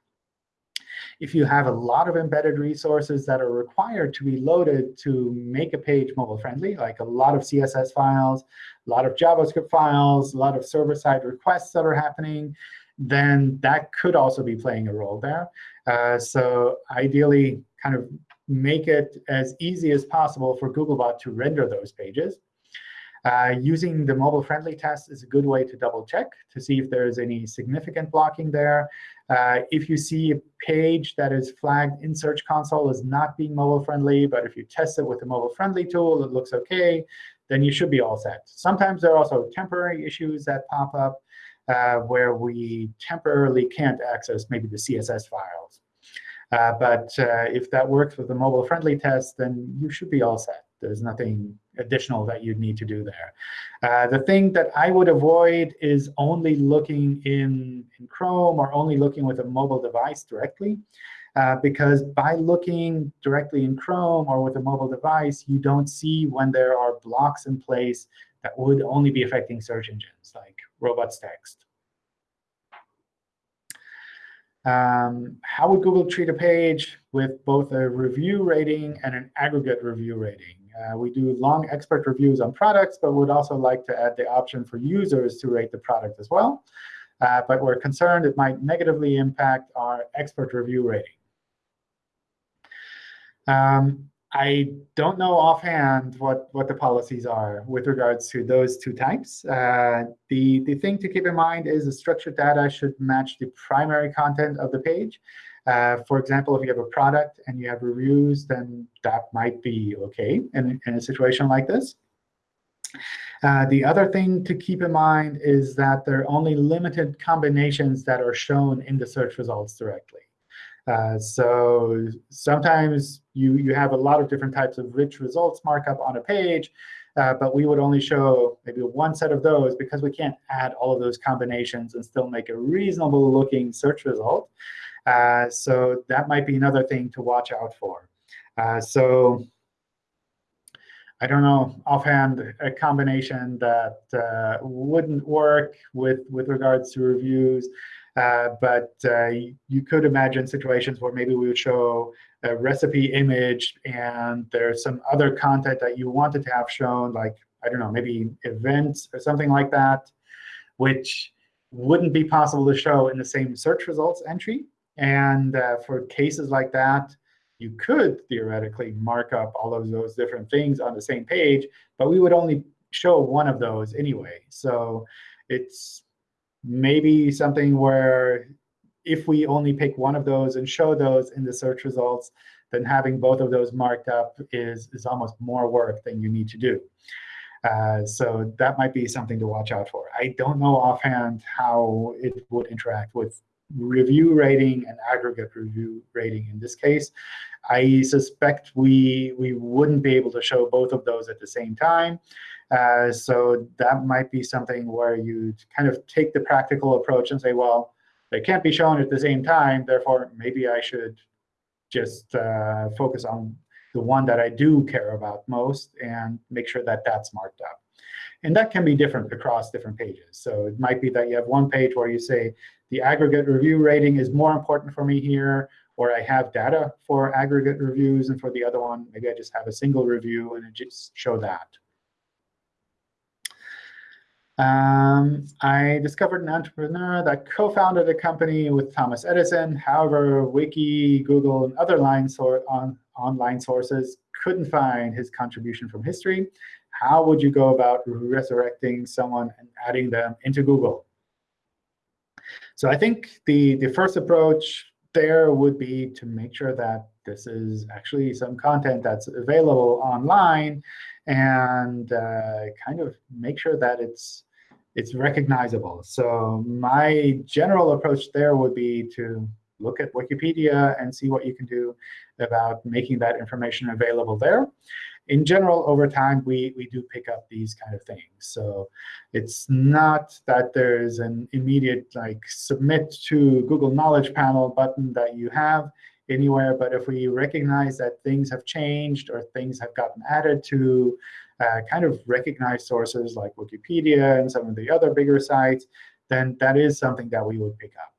If you have a lot of embedded resources that are required to be loaded to make a page mobile friendly, like a lot of CSS files, a lot of JavaScript files, a lot of server-side requests that are happening, then that could also be playing a role there. Uh, so ideally, kind of make it as easy as possible for Googlebot to render those pages. Uh, using the mobile-friendly test is a good way to double check to see if there is any significant blocking there. Uh, if you see a page that is flagged in Search Console as not being mobile-friendly, but if you test it with a mobile-friendly tool, it looks OK, then you should be all set. Sometimes there are also temporary issues that pop up uh, where we temporarily can't access maybe the CSS files. Uh, but uh, if that works with the mobile-friendly test, then you should be all set. There's nothing additional that you'd need to do there. Uh, the thing that I would avoid is only looking in, in Chrome or only looking with a mobile device directly. Uh, because by looking directly in Chrome or with a mobile device, you don't see when there are blocks in place that would only be affecting search engines, like robots text. Um, how would Google treat a page with both a review rating and an aggregate review rating? Uh, we do long expert reviews on products, but would also like to add the option for users to rate the product as well. Uh, but we're concerned it might negatively impact our expert review rating. Um, I don't know offhand what, what the policies are with regards to those two types. Uh, the, the thing to keep in mind is the structured data should match the primary content of the page. Uh, for example, if you have a product and you have reviews, then that might be OK in, in a situation like this. Uh, the other thing to keep in mind is that there are only limited combinations that are shown in the search results directly. Uh, so sometimes you, you have a lot of different types of rich results markup on a page, uh, but we would only show maybe one set of those because we can't add all of those combinations and still make a reasonable looking search result. Uh, so that might be another thing to watch out for. Uh, so I don't know offhand a combination that uh, wouldn't work with, with regards to reviews. Uh, but you could imagine situations where maybe we would show a recipe image and there's some other content that you wanted to have shown, like, I don't know, maybe events or something like that, which wouldn't be possible to show in the same search results entry. And uh, for cases like that, you could theoretically mark up all of those different things on the same page, but we would only show one of those anyway. So it's maybe something where if we only pick one of those and show those in the search results, then having both of those marked up is, is almost more work than you need to do. Uh, so that might be something to watch out for. I don't know offhand how it would interact with review rating and aggregate review rating in this case. I suspect we, we wouldn't be able to show both of those at the same time. Uh, so that might be something where you kind of take the practical approach and say, well, they can't be shown at the same time. Therefore, maybe I should just uh, focus on the one that I do care about most and make sure that that's marked up. And that can be different across different pages. So it might be that you have one page where you say, the aggregate review rating is more important for me here, or I have data for aggregate reviews, and for the other one, maybe I just have a single review and it just show that. Um, I discovered an entrepreneur that co-founded a company with Thomas Edison. However, Wiki, Google, and other on, online sources couldn't find his contribution from history. How would you go about resurrecting someone and adding them into Google? So I think the, the first approach there would be to make sure that this is actually some content that's available online and uh, kind of make sure that it's it's recognizable. So my general approach there would be to look at Wikipedia and see what you can do about making that information available there. In general, over time, we, we do pick up these kind of things. So it's not that there's an immediate like submit to Google Knowledge Panel button that you have anywhere. But if we recognize that things have changed or things have gotten added to uh, kind of recognized sources like Wikipedia and some of the other bigger sites, then that is something that we would pick up.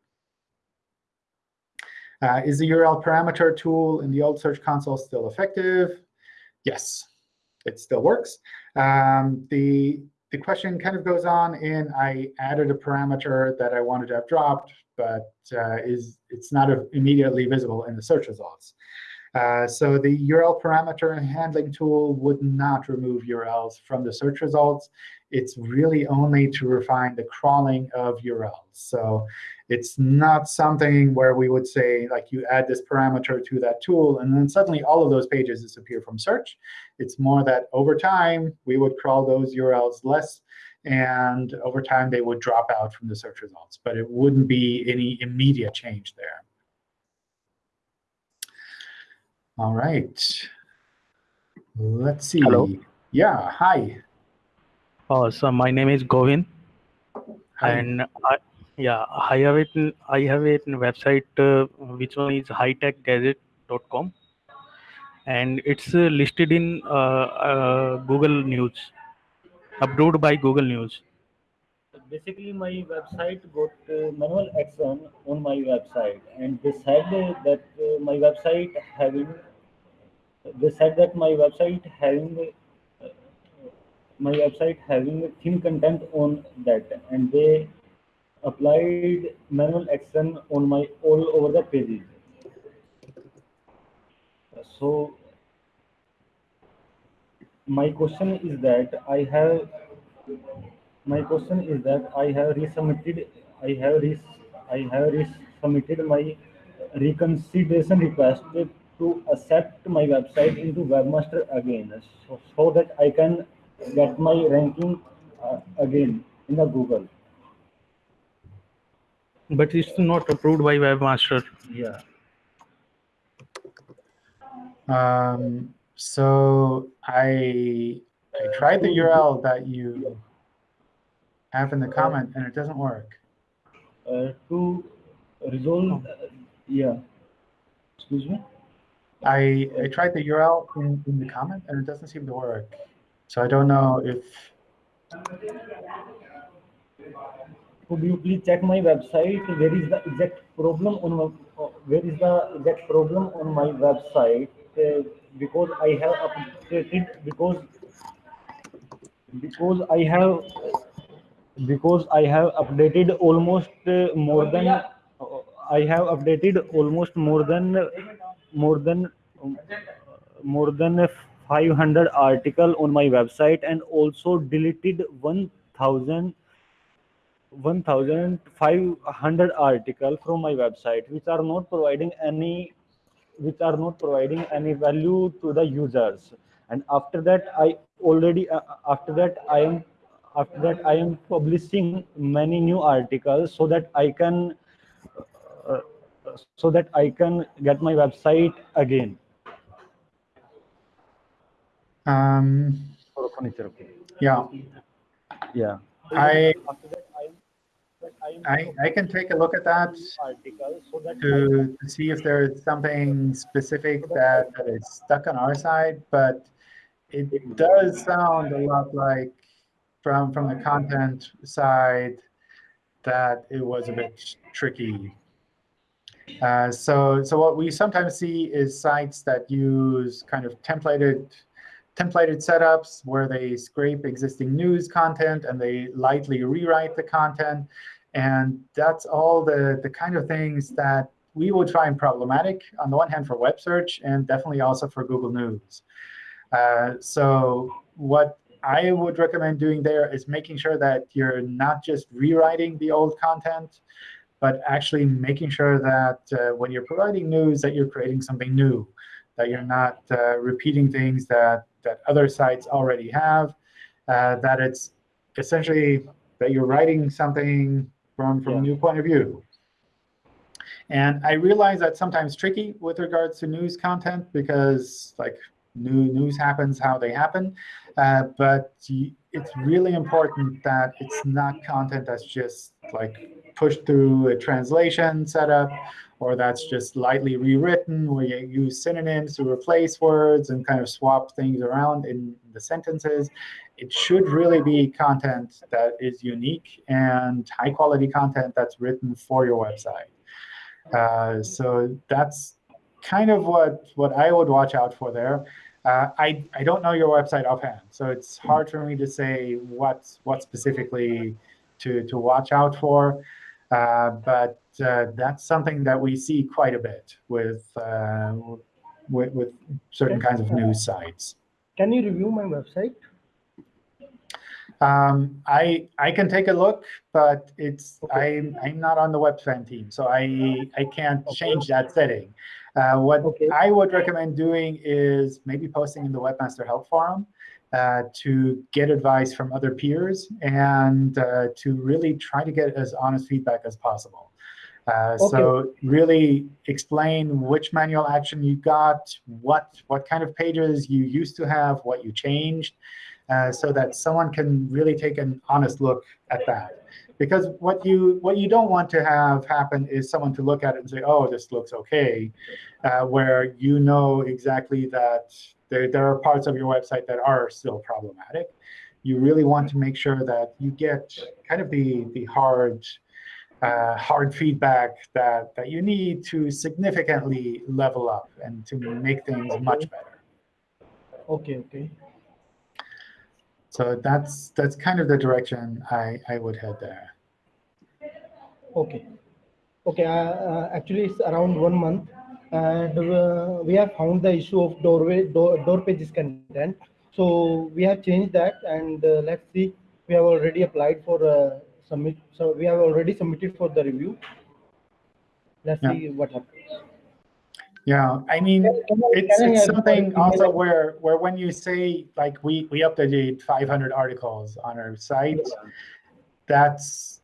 Uh, is the URL parameter tool in the old Search Console still effective? Yes, it still works. Um, the, the question kind of goes on in I added a parameter that I wanted to have dropped, but uh, is it's not immediately visible in the search results. Uh, so the URL parameter handling tool would not remove URLs from the search results. It's really only to refine the crawling of URLs. So it's not something where we would say, like, you add this parameter to that tool, and then suddenly all of those pages disappear from search. It's more that over time, we would crawl those URLs less, and over time, they would drop out from the search results. But it wouldn't be any immediate change there. All right. Let's see. Hello. Yeah, hi. Uh, so my name is Govin, Hi. and I, yeah, I have it. I have a website uh, which one is hightechgadget.com, and it's uh, listed in uh, uh, Google News, approved by Google News. basically my website got uh, manual action on my website and they said that uh, my website having they said that my website having uh, my website having thin content on that and they applied manual action on my all over the pages. So my question is that i have my question is that I have resubmitted I have res I have resubmitted my reconsideration request to accept my website into webmaster again so, so that I can get my ranking uh, again in the Google But it's not approved by Webmaster. yeah Um, so I I tried the URL that you have in the comment, and it doesn't work. uh, to resolve uh, yeah excuse me I, I tried the URL in, in the comment, and it doesn't seem to work. So I don't know if could you please check my website? Where is the exact problem on my, uh, where is the exact problem on my website? Uh, because i have updated because because i have because i have updated almost uh, more than uh, i have updated almost more than more than um, more than 500 article on my website and also deleted 1000 1500 article from my website which are not providing any which are not providing any value to the users. And after that i already uh, after that i am after that i am publishing many new articles so that i can uh, so that i can get my website again. Um, for furniture okay. yeah, yeah. I after that i I, can take a look at that to see if there is something specific that, that is stuck on our side, but it does sound a lot like from from the content side that it was a bit tricky. Uh, so so what we sometimes see is sites that use kind of templated templated setups where they scrape existing news content and they lightly rewrite the content. And that's all the, the kind of things that we would find problematic, on the one hand, for web search, and definitely also for Google News. Uh, so what I would recommend doing there is making sure that you're not just rewriting the old content, but actually making sure that uh, when you're providing news, that you're creating something new, that you're not uh, repeating things that, that other sites already have, uh, that it's essentially that you're writing something from, from a new point of view. And I realize that's sometimes tricky with regards to news content because like new news happens how they happen. Uh, but it's really important that it's not content that's just like pushed through a translation setup or that's just lightly rewritten where you use synonyms to replace words and kind of swap things around in the sentences. It should really be content that is unique and high quality content that's written for your website. Uh, so that's kind of what, what I would watch out for there. Uh, I, I don't know your website offhand, so it's hard for me to say what, what specifically to, to watch out for. Uh, but uh, that's something that we see quite a bit with, uh, with, with certain kinds of news sites. Can you review my website? Um, I I can take a look, but it's I'm I'm not on the website team, so I I can't change that setting. Uh, what Okay. I would recommend doing is maybe posting in the Webmaster Help Forum uh, to get advice from other peers and uh, to really try to get as honest feedback as possible. Uh, So really explain which manual action you got, what what kind of pages you used to have, what you changed, uh, so that someone can really take an honest look at that. Because what you what you don't want to have happen is someone to look at it and say, "Oh, this looks OK, uh, where you know exactly that there there are parts of your website that are still problematic. You really want to make sure that you get kind of the the hard uh, hard feedback that that you need to significantly level up and to make things much better. Okay, okay. So that's that's kind of the direction I, I would head there. Okay. Okay, uh, uh, actually it's around one month and uh, we have found the issue of doorway, door, door pages content. So we have changed that and uh, let's see, we have already applied for uh, submit, so we have already submitted for the review. Let's Yeah. see what happens. Yeah, I mean, Can- can I- it's, it's something also where where when you say like we we updated 500 articles on our site, that's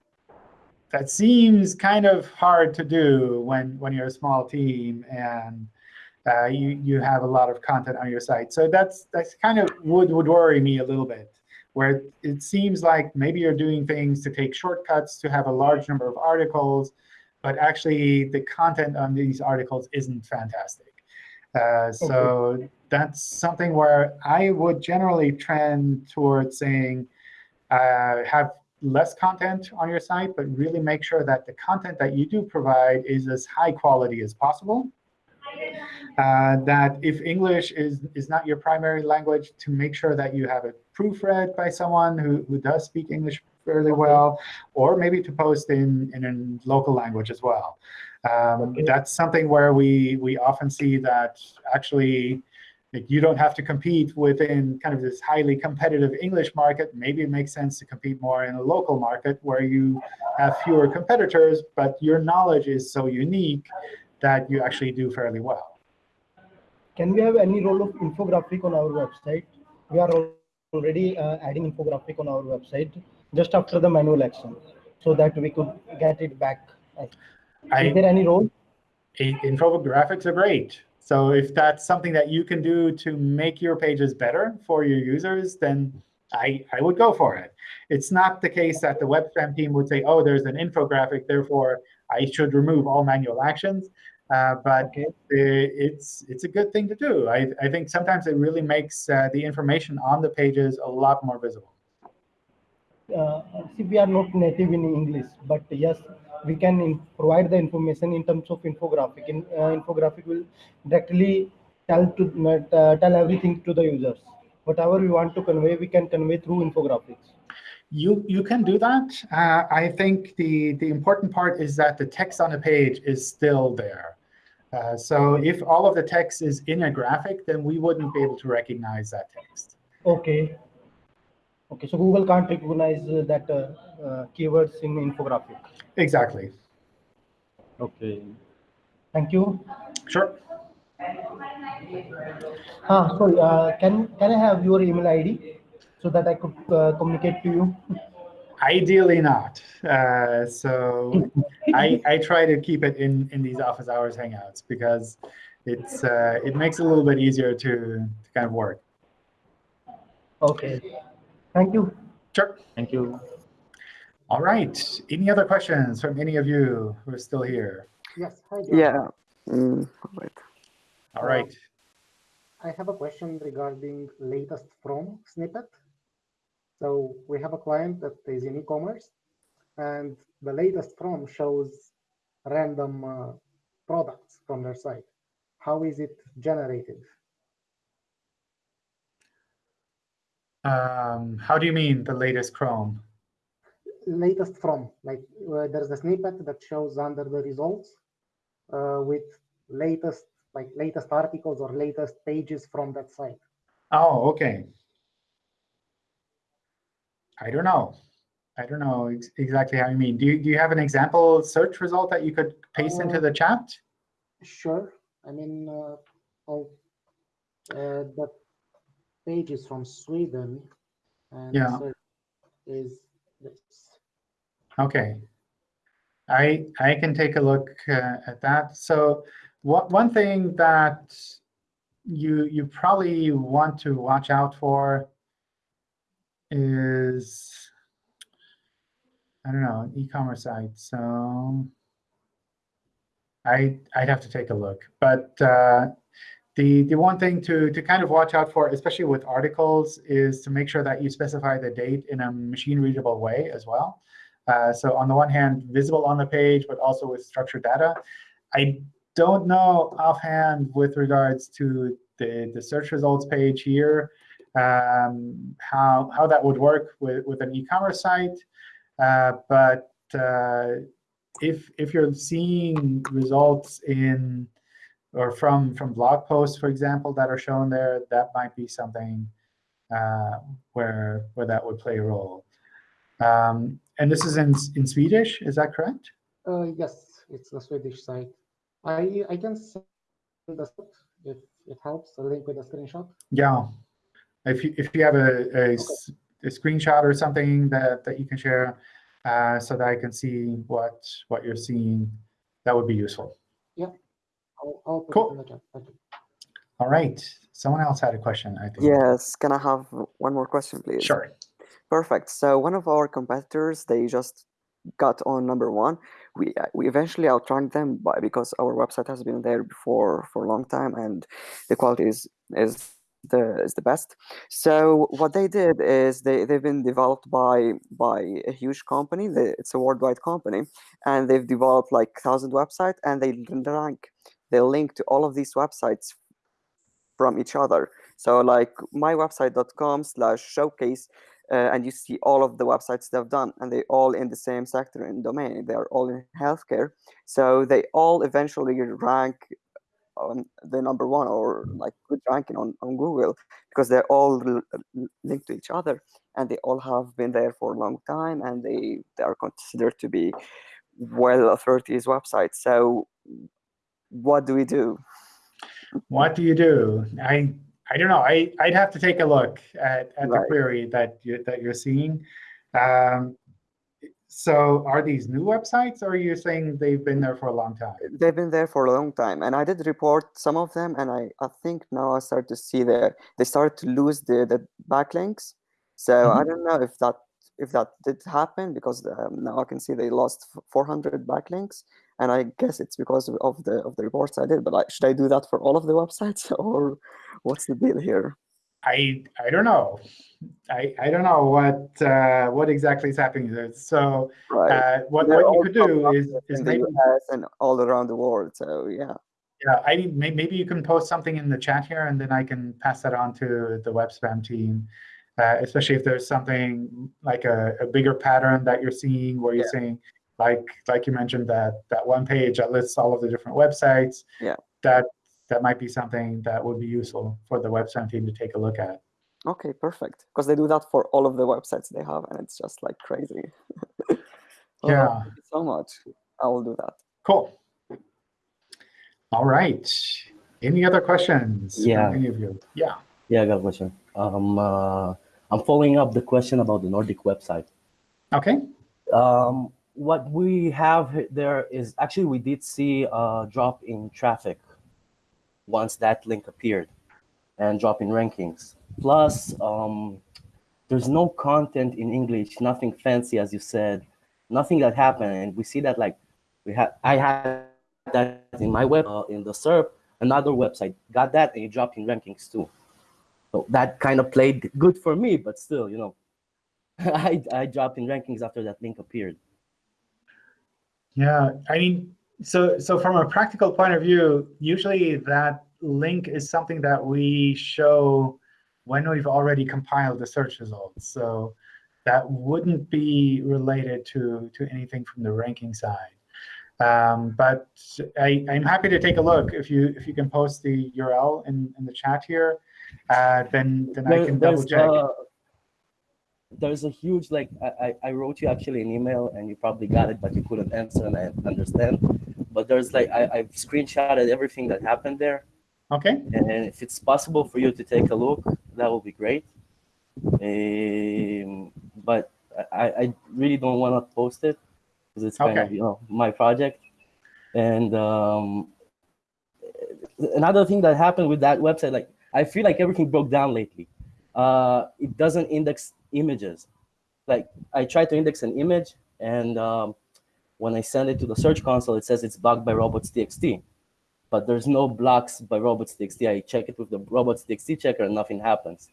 that seems kind of hard to do when when you're a small team and uh, you you have a lot of content on your site. So that's that's kind of would would worry me a little bit, where it seems like maybe you're doing things to take shortcuts to have a large number of articles, but actually the content on these articles isn't fantastic. Uh, so that's something where I would generally trend towards saying uh, have less content on your site, but really make sure that the content that you do provide is as high quality as possible. Uh, that if English is, is not your primary language, to make sure that you have it proofread by someone who, who does speak English fairly well, or maybe to post in, in a local language as well. Um. That's something where we, we often see that actually like, you don't have to compete within kind of this highly competitive English market. Maybe it makes sense to compete more in a local market where you have fewer competitors, but your knowledge is so unique that you actually do fairly well. Can we have any role of infographic on our website? We are already uh, adding infographic on our website just after the manual action so that we could get it back. I- Is there any role? Infographics are great. So if that's something that you can do to make your pages better for your users, then I, I would go for it. It's not the case that the web spam team would say, oh, there's an infographic, therefore I should remove all manual actions. Uh, but Okay. i- it's it's a good thing to do. I, I think sometimes it really makes uh, the information on the pages a lot more visible. uh, see, we are not native in English, but yes, we can provide the information in terms of infographic. In, uh, infographic will directly tell to uh, tell everything to the users. Whatever we want to convey, we can convey through infographics. You you can do that. Uh, I think the the important part is that the text on the page is still there. Uh, so if all of the text is in a graphic, then we wouldn't be able to recognize that text. Okay. Okay, so Google can't recognize uh, that uh, uh, keywords in infographic. Exactly. Okay. Thank you. Sure. Ah, sorry. Uh, can can I have your email ID so that I could uh, communicate to you? Ideally not. Uh, so I I try to keep it in in these office hours hangouts because it's uh, it makes it a little bit easier to, to kind of work. Okay. Thank you. Sure. Thank you. All right. Any other questions from any of you who are still here? Yes, hi, John. Yeah. Mm, wait. All right. I have a question regarding latest from snippet. So we have a client that is in e-commerce and the latest from shows random uh, products from their site. How is it generated? Um, how do you mean the latest Chrome? Latest from, like uh, there's a snippet that shows under the results uh, with latest, like latest articles or latest pages from that site. Oh, okay. I don't know. I don't know ex exactly how you mean. Do you, do you have an example search result that you could paste into Uh, the chat? Sure. I mean, uh, I'll, uh, the page is from Sweden, and Yeah. is this. Okay. I I can take a look uh, at that. So what one thing that you you probably want to watch out for is I don't know, an e-commerce site. So I I'd have to take a look. But uh, the the one thing to to kind of watch out for, especially with articles, is to make sure that you specify the date in a machine readable way as well. Uh, so on the one hand, visible on the page, but also with structured data. I don't know offhand with regards to the, the search results page here, um, how, how that would work with, with an e-commerce site. Uh, but uh, if, if you're seeing results in or from, from blog posts, for example, that are shown there, that might be something uh, where, where that would play a role. Um, and this is in, in Swedish, is that correct? Uh, yes, it's the Swedish site. I I can send the if it helps a link with a screenshot. Yeah. If you, if you have a a screenshot or something that, that you can share uh, so that I can see what, what you're seeing, that would be useful. Yeah, I'll, I'll Cool. it in the chat. Thank you. All right. Someone else had a question, I think. Yes. Can I have one more question, please? Sure. Perfect. So one of our competitors, they just got on number one. We uh, we eventually outranked them by because our website has been there before for a long time and the quality is is the is the best. So what they did is they they've been developed by by a huge company. It's a worldwide company, and they've developed like thousand websites and they rank they link to all of these websites from each other. So like mywebsite.com slash showcase, uh, and you see all of the websites they've done, and they all in the same sector and domain. They are all in healthcare. So they all eventually rank on the number one or like good ranking on, on Google because they're all linked to each other and they all have been there for a long time and they, they are considered to be well authorities websites. So what do we do? what do you do? I I don't know. I I'd have to take a look at, at the query that you that you're seeing. Um, so are these new websites, or are you saying they've been there for a long time? They've been there for a long time, and I did report some of them, and I, I think now I start to see that they started to lose the, the backlinks. So I Mhm. don't know if that if that did happen because um, now I can see they lost f- 400 backlinks, and I guess it's because of- of the of the reports I did. But like, should I do that for all of the websites, or what's the deal here? I I don't know. I I don't know what uh, what exactly is happening there. So Right. uh, what They're what you could do is is maybe and all around the world. So yeah. Yeah, I mean, may- maybe you can post something in the chat here, and then I can pass that on to the web spam team, uh, especially if there's something like a, a bigger pattern that you're seeing, where you're Yeah. saying, like like you mentioned that that one page that lists all of the different websites. Yeah. That that might be something that would be useful for the web spam team to take a look at. Okay, perfect. Because they do that for all of the websites they have, and it's just like crazy. Oh, Yeah. thank you so much. I will do that. Cool. All right. Any other questions? Yeah. Any of you? Yeah. Yeah, I got a question. Um, uh, I'm following up the question about the Nordic website. Okay. Um, what we have h- there is actually we did see a drop in traffic once that link appeared and drop in rankings. Plus, um, there's no content in English, nothing fancy, as you said, nothing that happened. And we see that like we had, I had that in my web, uh, in the SERP, another website got that and it dropped in rankings too. So that kind of played good for me, but still, you know, I, I dropped in rankings after that link appeared. Yeah, I mean, so so from a practical point of view, usually that link is something that we show when we've already compiled the search results. So that wouldn't be related to to anything from the ranking side. Um, but I, I'm happy to take a look if you if you can post the URL in, in the chat here, uh, then then I can double check. uh, there's a huge like I, I I wrote you actually an email and you probably got it but you couldn't answer and I understand but there's like I, I've screenshotted everything that happened there. Okay. and if it's possible for you to take a look that would be great. Um, but I, I really don't want to post it because it's kind of you know my project. And um, another thing that happened with that website like I feel like everything broke down lately. Uh, it doesn't index images. Like I tried to index an image, and um, when I send it to the search console, it says it's blocked by robots.txt. But there's no blocks by robots.txt. I check it with the robots.txt checker, and nothing happens.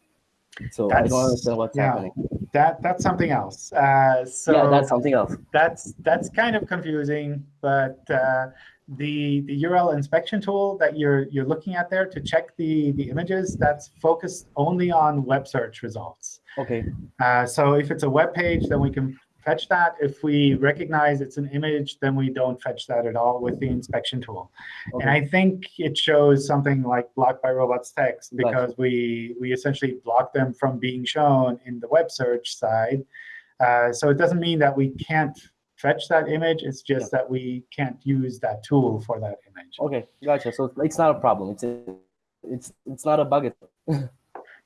So I don't That's- understand what's yeah. happening. That that's something else. Uh, so yeah, that's something else. that's that's kind of confusing, but uh, the the URL inspection tool that you're you're looking at there to check the the images that's focused only on web search results. Okay. Uh, so if it's a web page, then we can fetch that. If we recognize it's an image, then we don't fetch that at all with the inspection tool. And I think it shows something like blocked by robots text because we we essentially block them from being shown in the web search side. Uh, so it doesn't mean that we can't fetch that image. It's just that we can't use that tool for that image. Okay, gotcha. So it's not a problem. It's a, it's it's not a bug.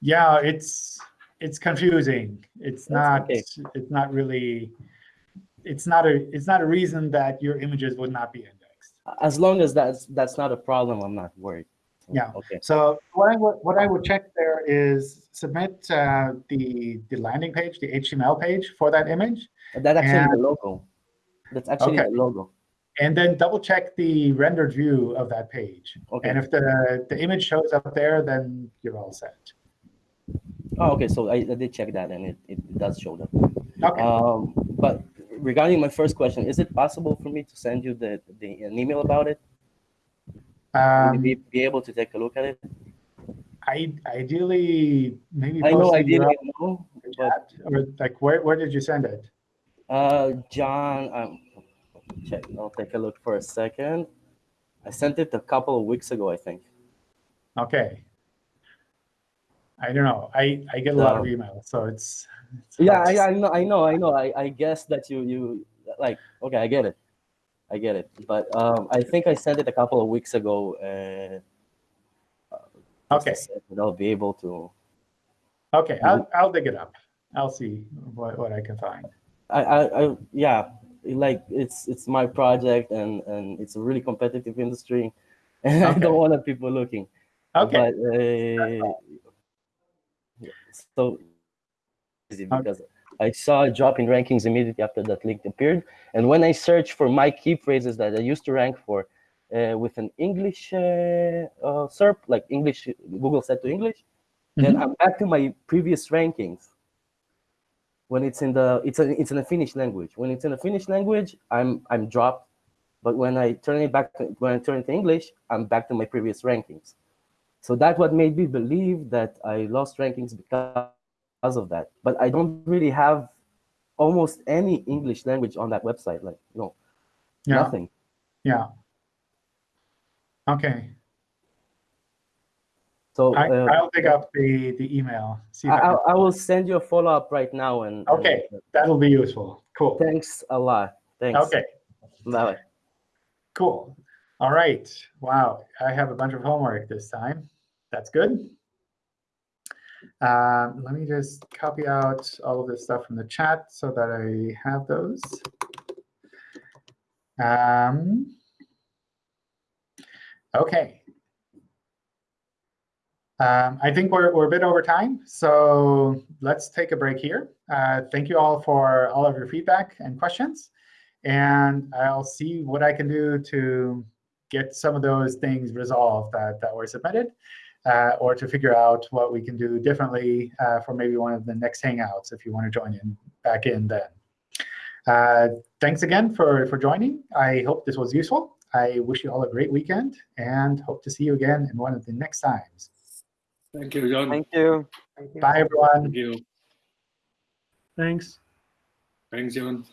Yeah, it's it's confusing. It's That's not okay. it's not really it's not a it's not a reason that your images would not be indexed. As long as that's that's not a problem, I'm not worried. Yeah. Okay. So what I would what I would check there is submit uh, the the landing page, the HTML page for that image, That actually And- the logo. That's actually Okay. the logo. and then double check the rendered view of that page. Okay. And if the the image shows up there, then you're all set. Oh, okay. So I, I did check that, and it, it does show that. Okay. Um, but regarding my first question, is it possible for me to send you the, the an email about it? Um, be, be able to take a look at it? I ideally maybe I know post I the didn't know, but or like where where did you send it? uh, John, um, check. I'll take a look for a second. I sent it a couple of weeks ago, I think. Okay. I don't know. I I get a lot of emails, so it's. it's Yeah, I, I know, I know, I know. I, I guess that you you like. Okay, I get it. I get it. But um, I think I sent it a couple of weeks ago. Uh, Okay. And I'll be able to. Okay, I'll, I'll dig it up. I'll see what, what I can find. I, I, I yeah, like it's it's my project and and it's a really competitive industry, and I Okay. don't want people looking. Okay. But uh, so easy because I saw a drop in rankings immediately after that link appeared, and when I searched for my key phrases that I used to rank for uh, with an English uh, uh, SERP, like English Google set to English, then Mhm. I'm back to my previous rankings when it's in the it's a it's in a Finnish language. When it's in a Finnish language, I'm I'm dropped. But when I turn it back to, when I turn it to English, I'm back to my previous rankings. So that's what made me believe that I lost rankings because of that. But I don't really have almost any English language on that website. Like no, Yeah. nothing. Yeah. Okay. So I, uh, I'll dig up the, the email. See I, I I, will send you a follow up right now. And Okay, that'll be useful. Cool. Thanks a lot. Thanks. Okay. Bye. Cool. All right. Wow. I have a bunch of homework this time. That's good. Um, let me just copy out all of this stuff from the chat so that I have those. Um, okay. Um, I think we're, we're a bit over time, so let's take a break here. Uh, thank you all for all of your feedback and questions. And I'll see what I can do to get some of those things resolved that, that were submitted, uh, or to figure out what we can do differently uh, for maybe one of the next Hangouts if you want to join in back in then. Uh, thanks again for, for joining. I hope this was useful. I wish you all a great weekend and hope to see you again in one of the next times. Thank you, John. Thank you. Bye, everyone. Thank you. Thanks. Thanks, John.